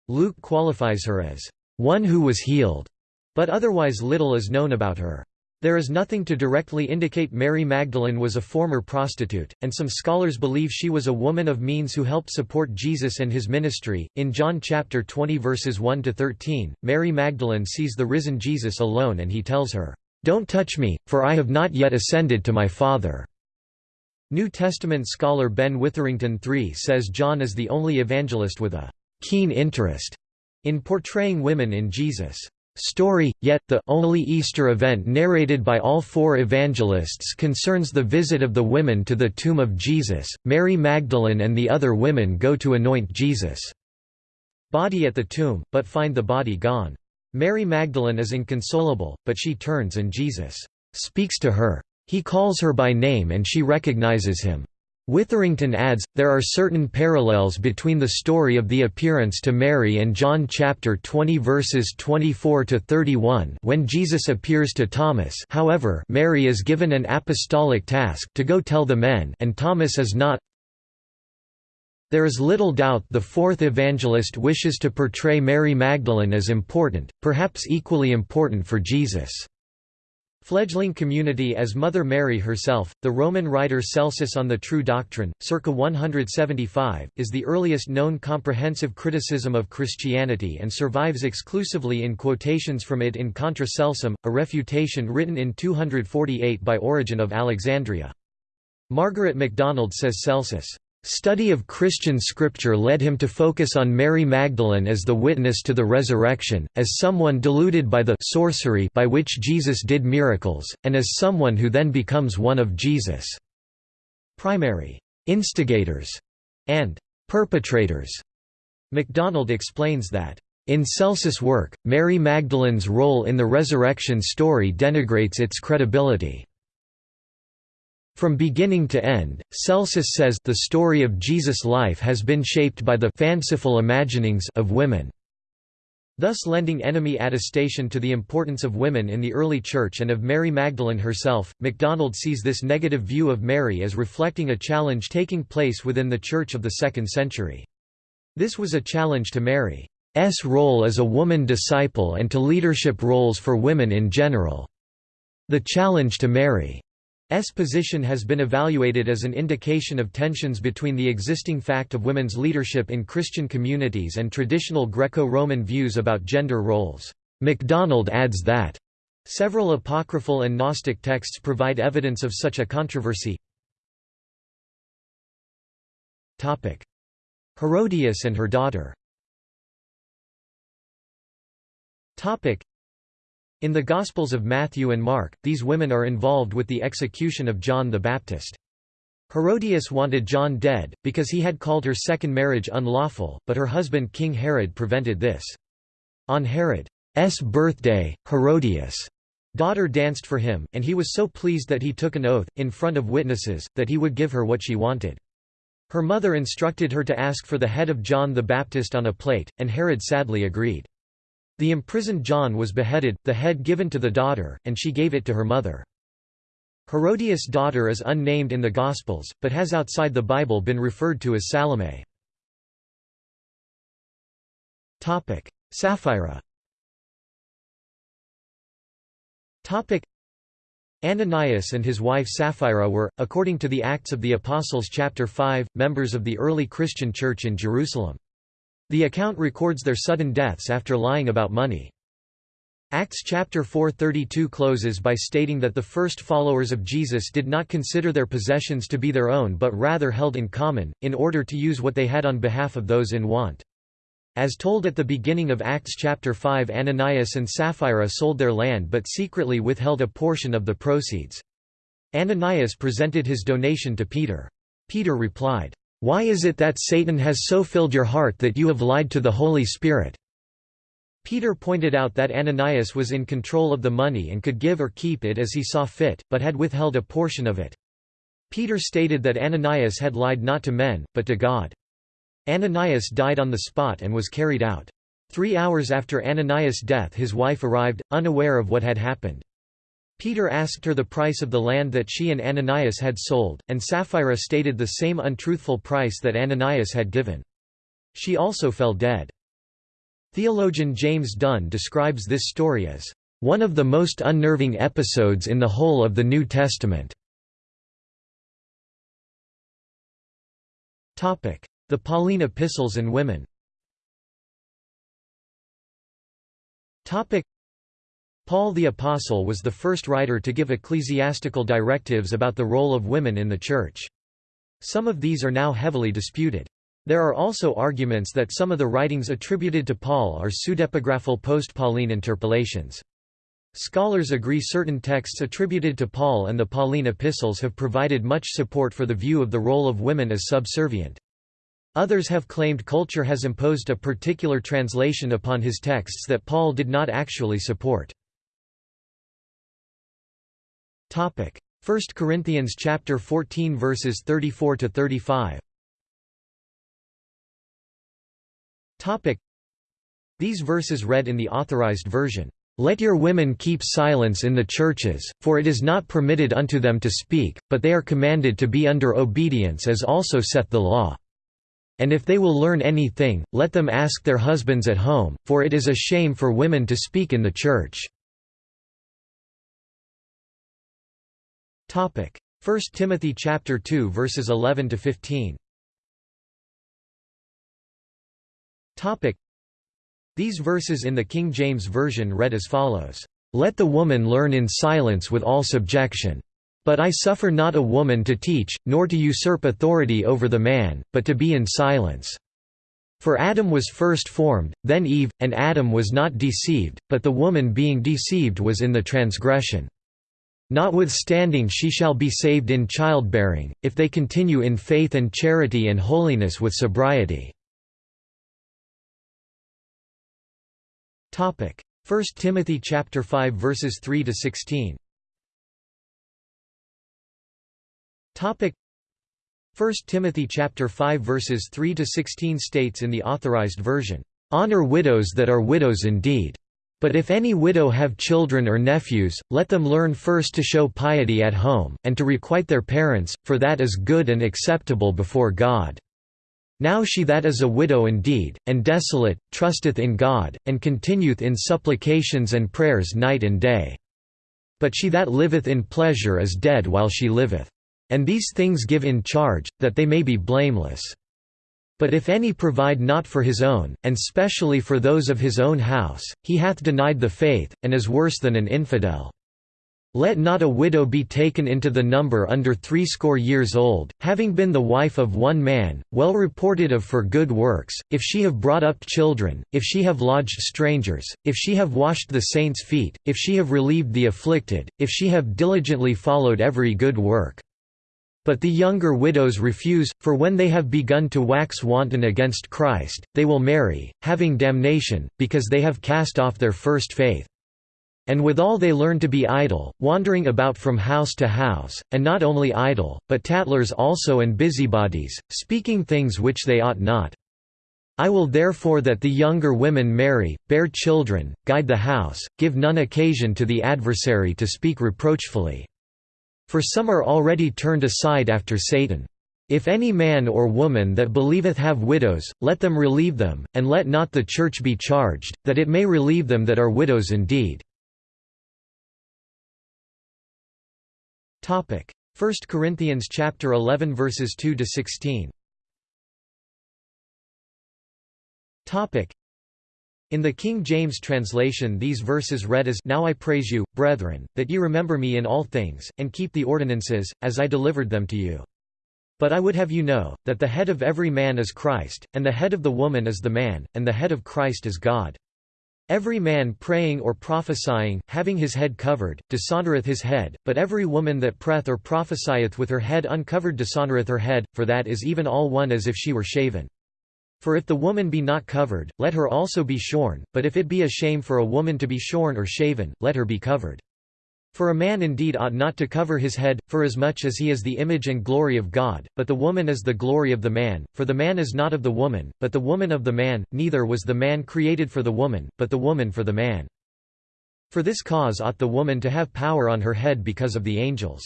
Luke qualifies her as one who was healed, but otherwise little is known about her. There is nothing to directly indicate Mary Magdalene was a former prostitute, and some scholars believe she was a woman of means who helped support Jesus and his ministry. In John chapter 20 verses 1 to 13, Mary Magdalene sees the risen Jesus alone and he tells her, don't touch me, for I have not yet ascended to my Father." New Testament scholar Ben Witherington III says John is the only evangelist with a keen interest in portraying women in Jesus' story, yet, the only Easter event narrated by all four evangelists concerns the visit of the women to the tomb of Jesus. Mary Magdalene and the other women go to anoint Jesus' body at the tomb, but find the body gone. Mary Magdalene is inconsolable, but she turns and Jesus speaks to her. He calls her by name and she recognizes him. Witherington adds, there are certain parallels between the story of the appearance to Mary and John chapter 20 verses 24 to 31 when Jesus appears to Thomas. However, Mary is given an apostolic task to go tell the men and Thomas is not. There is little doubt the fourth evangelist wishes to portray Mary Magdalene as important, perhaps equally important for Jesus. Fledgling community as Mother Mary herself, the Roman writer Celsus on the True Doctrine, circa 175, is the earliest known comprehensive criticism of Christianity and survives exclusively in quotations from it in Contra Celsum, a refutation written in 248 by Origen of Alexandria. Margaret MacDonald says Celsus Study of Christian scripture led him to focus on Mary Magdalene as the witness to the resurrection, as someone deluded by the sorcery by which Jesus did miracles, and as someone who then becomes one of Jesus' primary instigators and perpetrators. MacDonald explains that, in Celsus' work, Mary Magdalene's role in the resurrection story denigrates its credibility. From beginning to end, Celsus says the story of Jesus' life has been shaped by the fanciful imaginings of women, thus lending enemy attestation to the importance of women in the early Church and of Mary Magdalene herself. MacDonald sees this negative view of Mary as reflecting a challenge taking place within the Church of the second century. This was a challenge to Mary's role as a woman disciple and to leadership roles for women in general. The challenge to Mary S position has been evaluated as an indication of tensions between the existing fact of women's leadership in Christian communities and traditional Greco-Roman views about gender roles. MacDonald adds that, "...several apocryphal and Gnostic texts provide evidence of such a controversy. Topic: Herodias and her daughter in the Gospels of Matthew and Mark, these women are involved with the execution of John the Baptist. Herodias wanted John dead, because he had called her second marriage unlawful, but her husband King Herod prevented this. On Herod's birthday, Herodias' daughter danced for him, and he was so pleased that he took an oath, in front of witnesses, that he would give her what she wanted. Her mother instructed her to ask for the head of John the Baptist on a plate, and Herod sadly agreed. The imprisoned John was beheaded, the head given to the daughter, and she gave it to her mother. Herodias' daughter is unnamed in the Gospels, but has outside the Bible been referred to as Salome. Sapphira Ananias and his wife Sapphira were, according to the Acts of the Apostles chapter 5, members of the early Christian church in Jerusalem. The account records their sudden deaths after lying about money. Acts chapter 4:32 closes by stating that the first followers of Jesus did not consider their possessions to be their own but rather held in common, in order to use what they had on behalf of those in want. As told at the beginning of Acts chapter 5 Ananias and Sapphira sold their land but secretly withheld a portion of the proceeds. Ananias presented his donation to Peter. Peter replied, why is it that Satan has so filled your heart that you have lied to the Holy Spirit? Peter pointed out that Ananias was in control of the money and could give or keep it as he saw fit, but had withheld a portion of it. Peter stated that Ananias had lied not to men, but to God. Ananias died on the spot and was carried out. Three hours after Ananias' death his wife arrived, unaware of what had happened. Peter asked her the price of the land that she and Ananias had sold, and Sapphira stated the same untruthful price that Ananias had given. She also fell dead. Theologian James Dunn describes this story as, "...one of the most unnerving episodes in the whole of the New Testament." The Pauline epistles and women Paul the Apostle was the first writer to give ecclesiastical directives about the role of women in the Church. Some of these are now heavily disputed. There are also arguments that some of the writings attributed to Paul are pseudepigraphal post-Pauline interpolations. Scholars agree certain texts attributed to Paul and the Pauline epistles have provided much support for the view of the role of women as subservient. Others have claimed culture has imposed a particular translation upon his texts that Paul did not actually support. Topic: 1 Corinthians chapter 14 verses 34 to 35. Topic: These verses read in the authorized version. Let your women keep silence in the churches, for it is not permitted unto them to speak, but they are commanded to be under obedience as also saith the law. And if they will learn anything, let them ask their husbands at home, for it is a shame for women to speak in the church. Topic: 1 Timothy chapter 2 verses 11 to 15. Topic: These verses in the King James version read as follows: Let the woman learn in silence with all subjection. But I suffer not a woman to teach, nor to usurp authority over the man, but to be in silence. For Adam was first formed, then Eve, and Adam was not deceived, but the woman being deceived was in the transgression. Notwithstanding she shall be saved in childbearing, if they continue in faith and charity and holiness with sobriety. 1 Timothy chapter 5 verses 3 to 16. Topic 1 Timothy chapter 5 verses 3 to 16 states in the authorized version, "Honor widows that are widows indeed. But if any widow have children or nephews, let them learn first to show piety at home, and to requite their parents, for that is good and acceptable before God. Now she that is a widow indeed, and desolate, trusteth in God, and continueth in supplications and prayers night and day. But she that liveth in pleasure is dead while she liveth. And these things give in charge, that they may be blameless. But if any provide not for his own, and specially for those of his own house, he hath denied the faith, and is worse than an infidel. Let not a widow be taken into the number under threescore years old, having been the wife of one man, well reported of for good works, if she have brought up children, if she have lodged strangers, if she have washed the saints' feet, if she have relieved the afflicted, if she have diligently followed every good work. But the younger widows refuse, for when they have begun to wax wanton against Christ, they will marry, having damnation, because they have cast off their first faith. And withal they learn to be idle, wandering about from house to house, and not only idle, but tattlers also and busybodies, speaking things which they ought not. I will therefore that the younger women marry, bear children, guide the house, give none occasion to the adversary to speak reproachfully. For some are already turned aside after Satan. If any man or woman that believeth have widows, let them relieve them, and let not the church be charged, that it may relieve them that are widows indeed. 1 Corinthians chapter 11 verses 2 to 16. In the King James translation these verses read as Now I praise you, brethren, that ye remember me in all things, and keep the ordinances, as I delivered them to you. But I would have you know, that the head of every man is Christ, and the head of the woman is the man, and the head of Christ is God. Every man praying or prophesying, having his head covered, dishonoureth his head, but every woman that preth or prophesieth with her head uncovered dishonoureth her head, for that is even all one as if she were shaven. For if the woman be not covered, let her also be shorn, but if it be a shame for a woman to be shorn or shaven, let her be covered. For a man indeed ought not to cover his head, forasmuch as he is the image and glory of God, but the woman is the glory of the man, for the man is not of the woman, but the woman of the man, neither was the man created for the woman, but the woman for the man. For this cause ought the woman to have power on her head because of the angels.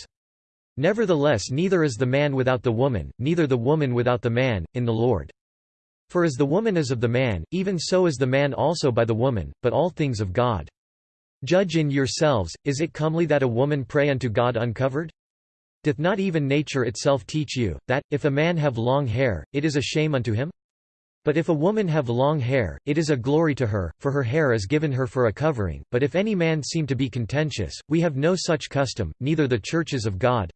Nevertheless neither is the man without the woman, neither the woman without the man, in the Lord. For as the woman is of the man, even so is the man also by the woman, but all things of God. Judge in yourselves, is it comely that a woman pray unto God uncovered? Doth not even nature itself teach you, that, if a man have long hair, it is a shame unto him? But if a woman have long hair, it is a glory to her, for her hair is given her for a covering. But if any man seem to be contentious, we have no such custom, neither the churches of God.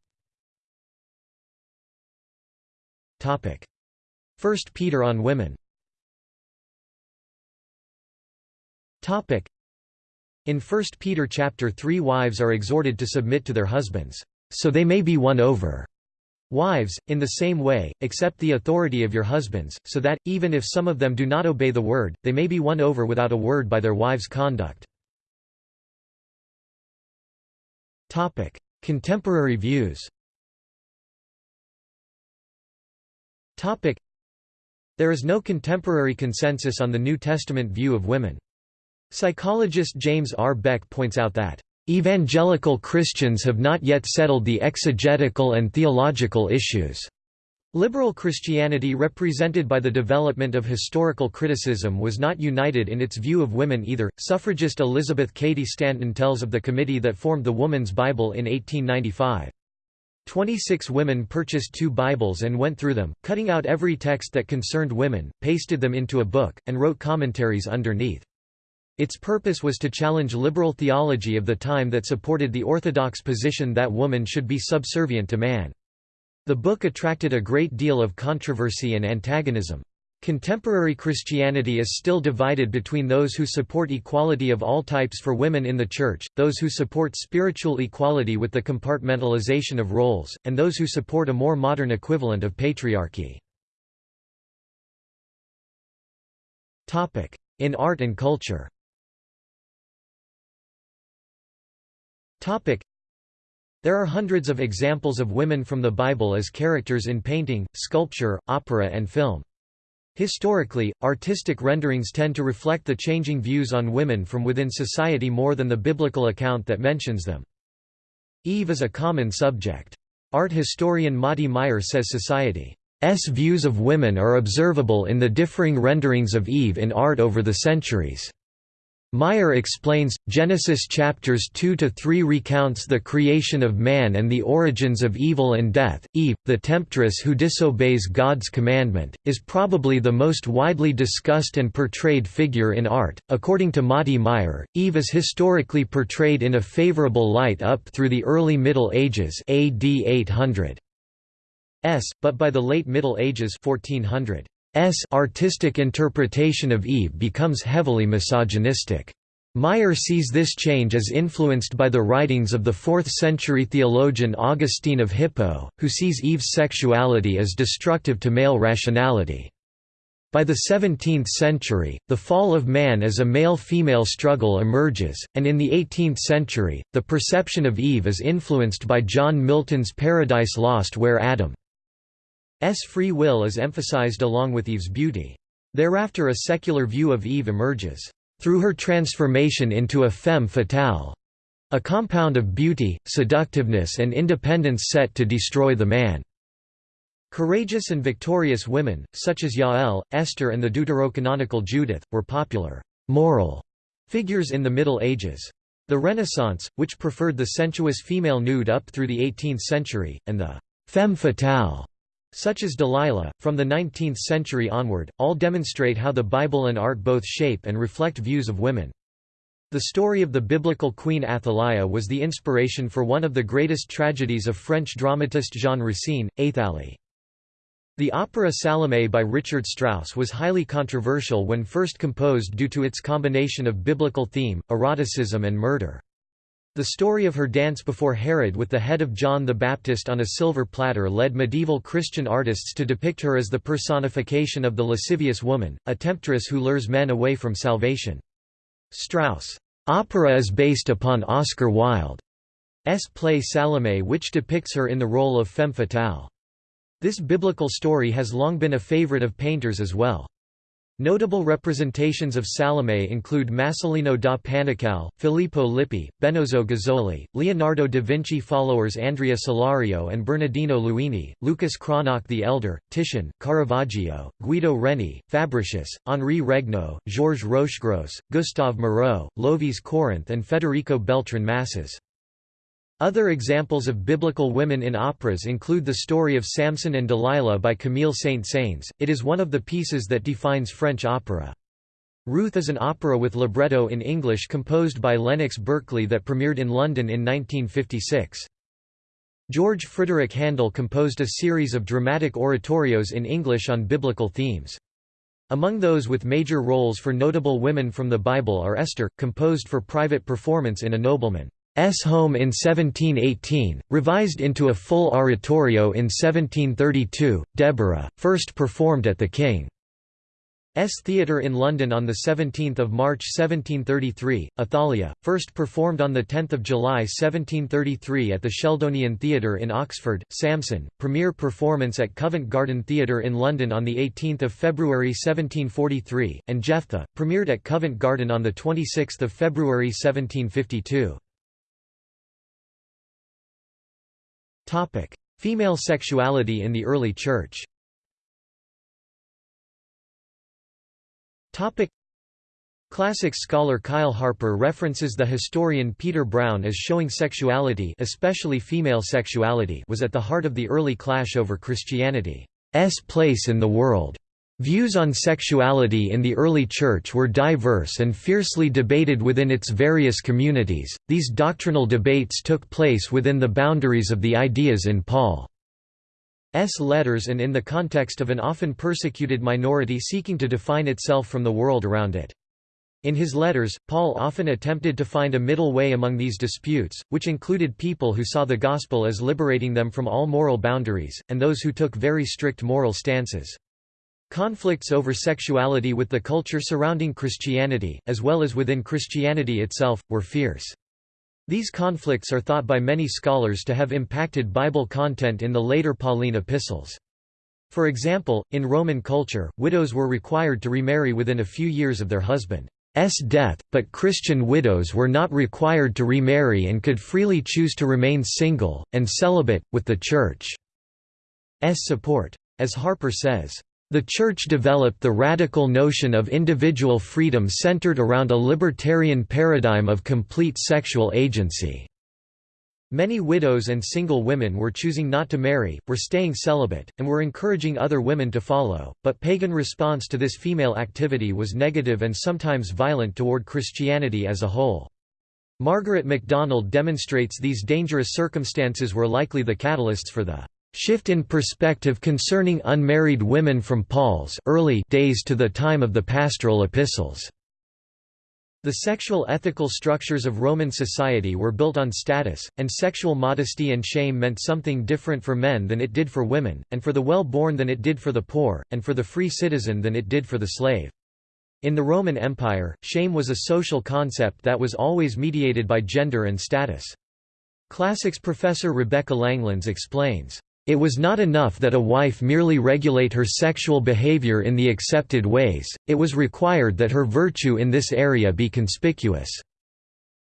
1 Peter on women. In 1 Peter chapter 3 wives are exhorted to submit to their husbands, so they may be won over. Wives, in the same way, accept the authority of your husbands, so that, even if some of them do not obey the word, they may be won over without a word by their wives' conduct. Contemporary views there is no contemporary consensus on the New Testament view of women. Psychologist James R. Beck points out that, "...evangelical Christians have not yet settled the exegetical and theological issues." Liberal Christianity represented by the development of historical criticism was not united in its view of women either. Suffragist Elizabeth Cady Stanton tells of the committee that formed the Woman's Bible in 1895. Twenty-six women purchased two Bibles and went through them, cutting out every text that concerned women, pasted them into a book, and wrote commentaries underneath. Its purpose was to challenge liberal theology of the time that supported the orthodox position that woman should be subservient to man. The book attracted a great deal of controversy and antagonism. Contemporary Christianity is still divided between those who support equality of all types for women in the Church, those who support spiritual equality with the compartmentalization of roles, and those who support a more modern equivalent of patriarchy. In art and culture there are hundreds of examples of women from the Bible as characters in painting, sculpture, opera and film. Historically, artistic renderings tend to reflect the changing views on women from within society more than the biblical account that mentions them. Eve is a common subject. Art historian Mati Meyer says society's views of women are observable in the differing renderings of Eve in art over the centuries. Meyer explains, Genesis chapters 2–3 recounts the creation of man and the origins of evil and death. Eve, the temptress who disobeys God's commandment, is probably the most widely discussed and portrayed figure in art. According to Mati Meyer, Eve is historically portrayed in a favorable light up through the early Middle Ages AD 800 s, but by the late Middle Ages 1400 S artistic interpretation of Eve becomes heavily misogynistic. Meyer sees this change as influenced by the writings of the 4th-century theologian Augustine of Hippo, who sees Eve's sexuality as destructive to male rationality. By the 17th century, the fall of man as a male-female struggle emerges, and in the 18th century, the perception of Eve is influenced by John Milton's Paradise Lost where Adam S free will is emphasized along with Eve's beauty. Thereafter a secular view of Eve emerges, through her transformation into a femme fatale, a compound of beauty, seductiveness and independence set to destroy the man. Courageous and victorious women, such as Jael, Esther and the deuterocanonical Judith, were popular, moral figures in the Middle Ages. The Renaissance, which preferred the sensuous female nude up through the 18th century, and the femme fatale such as Delilah, from the 19th century onward, all demonstrate how the Bible and art both shape and reflect views of women. The story of the biblical Queen Athaliah was the inspiration for one of the greatest tragedies of French dramatist Jean Racine, Athalie. The opera Salome by Richard Strauss was highly controversial when first composed due to its combination of biblical theme, eroticism and murder. The story of her dance before Herod with the head of John the Baptist on a silver platter led medieval Christian artists to depict her as the personification of the lascivious woman, a temptress who lures men away from salvation. Strauss' opera is based upon Oscar Wilde's play Salome which depicts her in the role of femme fatale. This biblical story has long been a favorite of painters as well. Notable representations of Salome include Masolino da Panicale, Filippo Lippi, Benozzo Gozzoli, Leonardo da Vinci followers Andrea Solario and Bernardino Luini, Lucas Cranach the Elder, Titian, Caravaggio, Guido Reni, Fabricius, Henri Regnault, Georges Rochegrosse, Gustave Moreau, Lovis Corinth and Federico Beltran Masses. Other examples of biblical women in operas include the story of Samson and Delilah by Camille Saint-Saëns, it is one of the pieces that defines French opera. Ruth is an opera with libretto in English composed by Lennox Berkeley that premiered in London in 1956. George Frideric Handel composed a series of dramatic oratorios in English on biblical themes. Among those with major roles for notable women from the Bible are Esther, composed for private performance in a nobleman. S. home in 1718, revised into a full oratorio in 1732, Deborah, first performed at the King's Theatre in London on 17 March 1733, Athalia, first performed on 10 July 1733 at the Sheldonian Theatre in Oxford, Samson, premiere performance at Covent Garden Theatre in London on 18 February 1743, and Jephthah, premiered at Covent Garden on 26 February 1752. Topic: Female sexuality in the early church. Topic: Classics scholar Kyle Harper references the historian Peter Brown as showing sexuality especially female sexuality was at the heart of the early clash over Christianity's place in the world. Views on sexuality in the early Church were diverse and fiercely debated within its various communities. These doctrinal debates took place within the boundaries of the ideas in Paul's letters and in the context of an often persecuted minority seeking to define itself from the world around it. In his letters, Paul often attempted to find a middle way among these disputes, which included people who saw the gospel as liberating them from all moral boundaries, and those who took very strict moral stances. Conflicts over sexuality with the culture surrounding Christianity, as well as within Christianity itself, were fierce. These conflicts are thought by many scholars to have impacted Bible content in the later Pauline epistles. For example, in Roman culture, widows were required to remarry within a few years of their husband's death, but Christian widows were not required to remarry and could freely choose to remain single, and celibate, with the Church's support. As Harper says, the Church developed the radical notion of individual freedom centered around a libertarian paradigm of complete sexual agency. Many widows and single women were choosing not to marry, were staying celibate, and were encouraging other women to follow, but pagan response to this female activity was negative and sometimes violent toward Christianity as a whole. Margaret MacDonald demonstrates these dangerous circumstances were likely the catalysts for the shift in perspective concerning unmarried women from Paul's early days to the time of the pastoral epistles. The sexual ethical structures of Roman society were built on status, and sexual modesty and shame meant something different for men than it did for women, and for the well-born than it did for the poor, and for the free citizen than it did for the slave. In the Roman Empire, shame was a social concept that was always mediated by gender and status. Classics professor Rebecca Langlands explains, it was not enough that a wife merely regulate her sexual behavior in the accepted ways, it was required that her virtue in this area be conspicuous.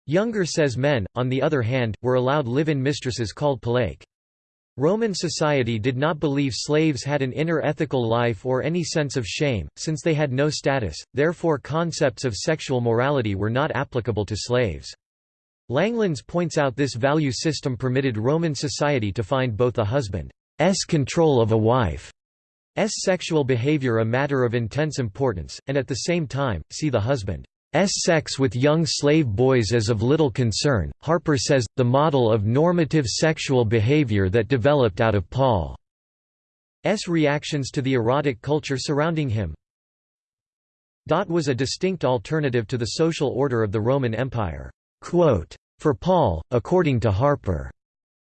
Younger says men, on the other hand, were allowed live-in mistresses called pallake. Roman society did not believe slaves had an inner ethical life or any sense of shame, since they had no status, therefore concepts of sexual morality were not applicable to slaves. Langlands points out this value system permitted Roman society to find both a husband's control of a wife's sexual behavior a matter of intense importance, and at the same time, see the husband's sex with young slave boys as of little concern. Harper says, the model of normative sexual behavior that developed out of Paul's reactions to the erotic culture surrounding him was a distinct alternative to the social order of the Roman Empire. Quote, For Paul, according to Harper,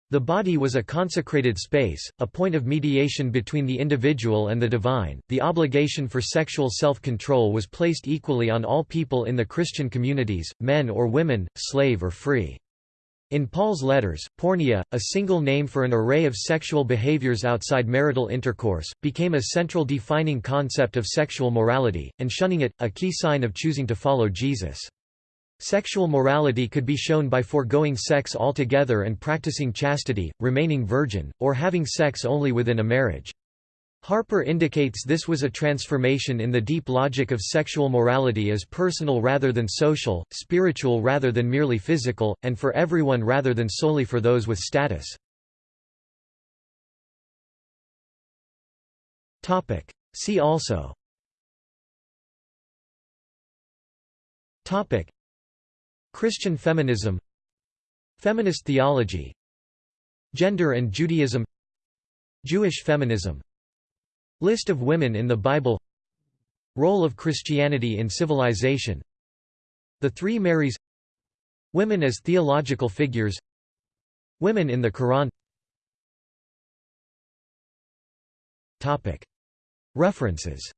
the body was a consecrated space, a point of mediation between the individual and the divine. The obligation for sexual self control was placed equally on all people in the Christian communities, men or women, slave or free. In Paul's letters, porneia, a single name for an array of sexual behaviors outside marital intercourse, became a central defining concept of sexual morality, and shunning it, a key sign of choosing to follow Jesus. Sexual morality could be shown by foregoing sex altogether and practicing chastity, remaining virgin, or having sex only within a marriage. Harper indicates this was a transformation in the deep logic of sexual morality as personal rather than social, spiritual rather than merely physical, and for everyone rather than solely for those with status. See also Christian feminism Feminist theology Gender and Judaism Jewish feminism List of women in the Bible Role of Christianity in civilization The Three Marys Women as theological figures Women in the Quran. References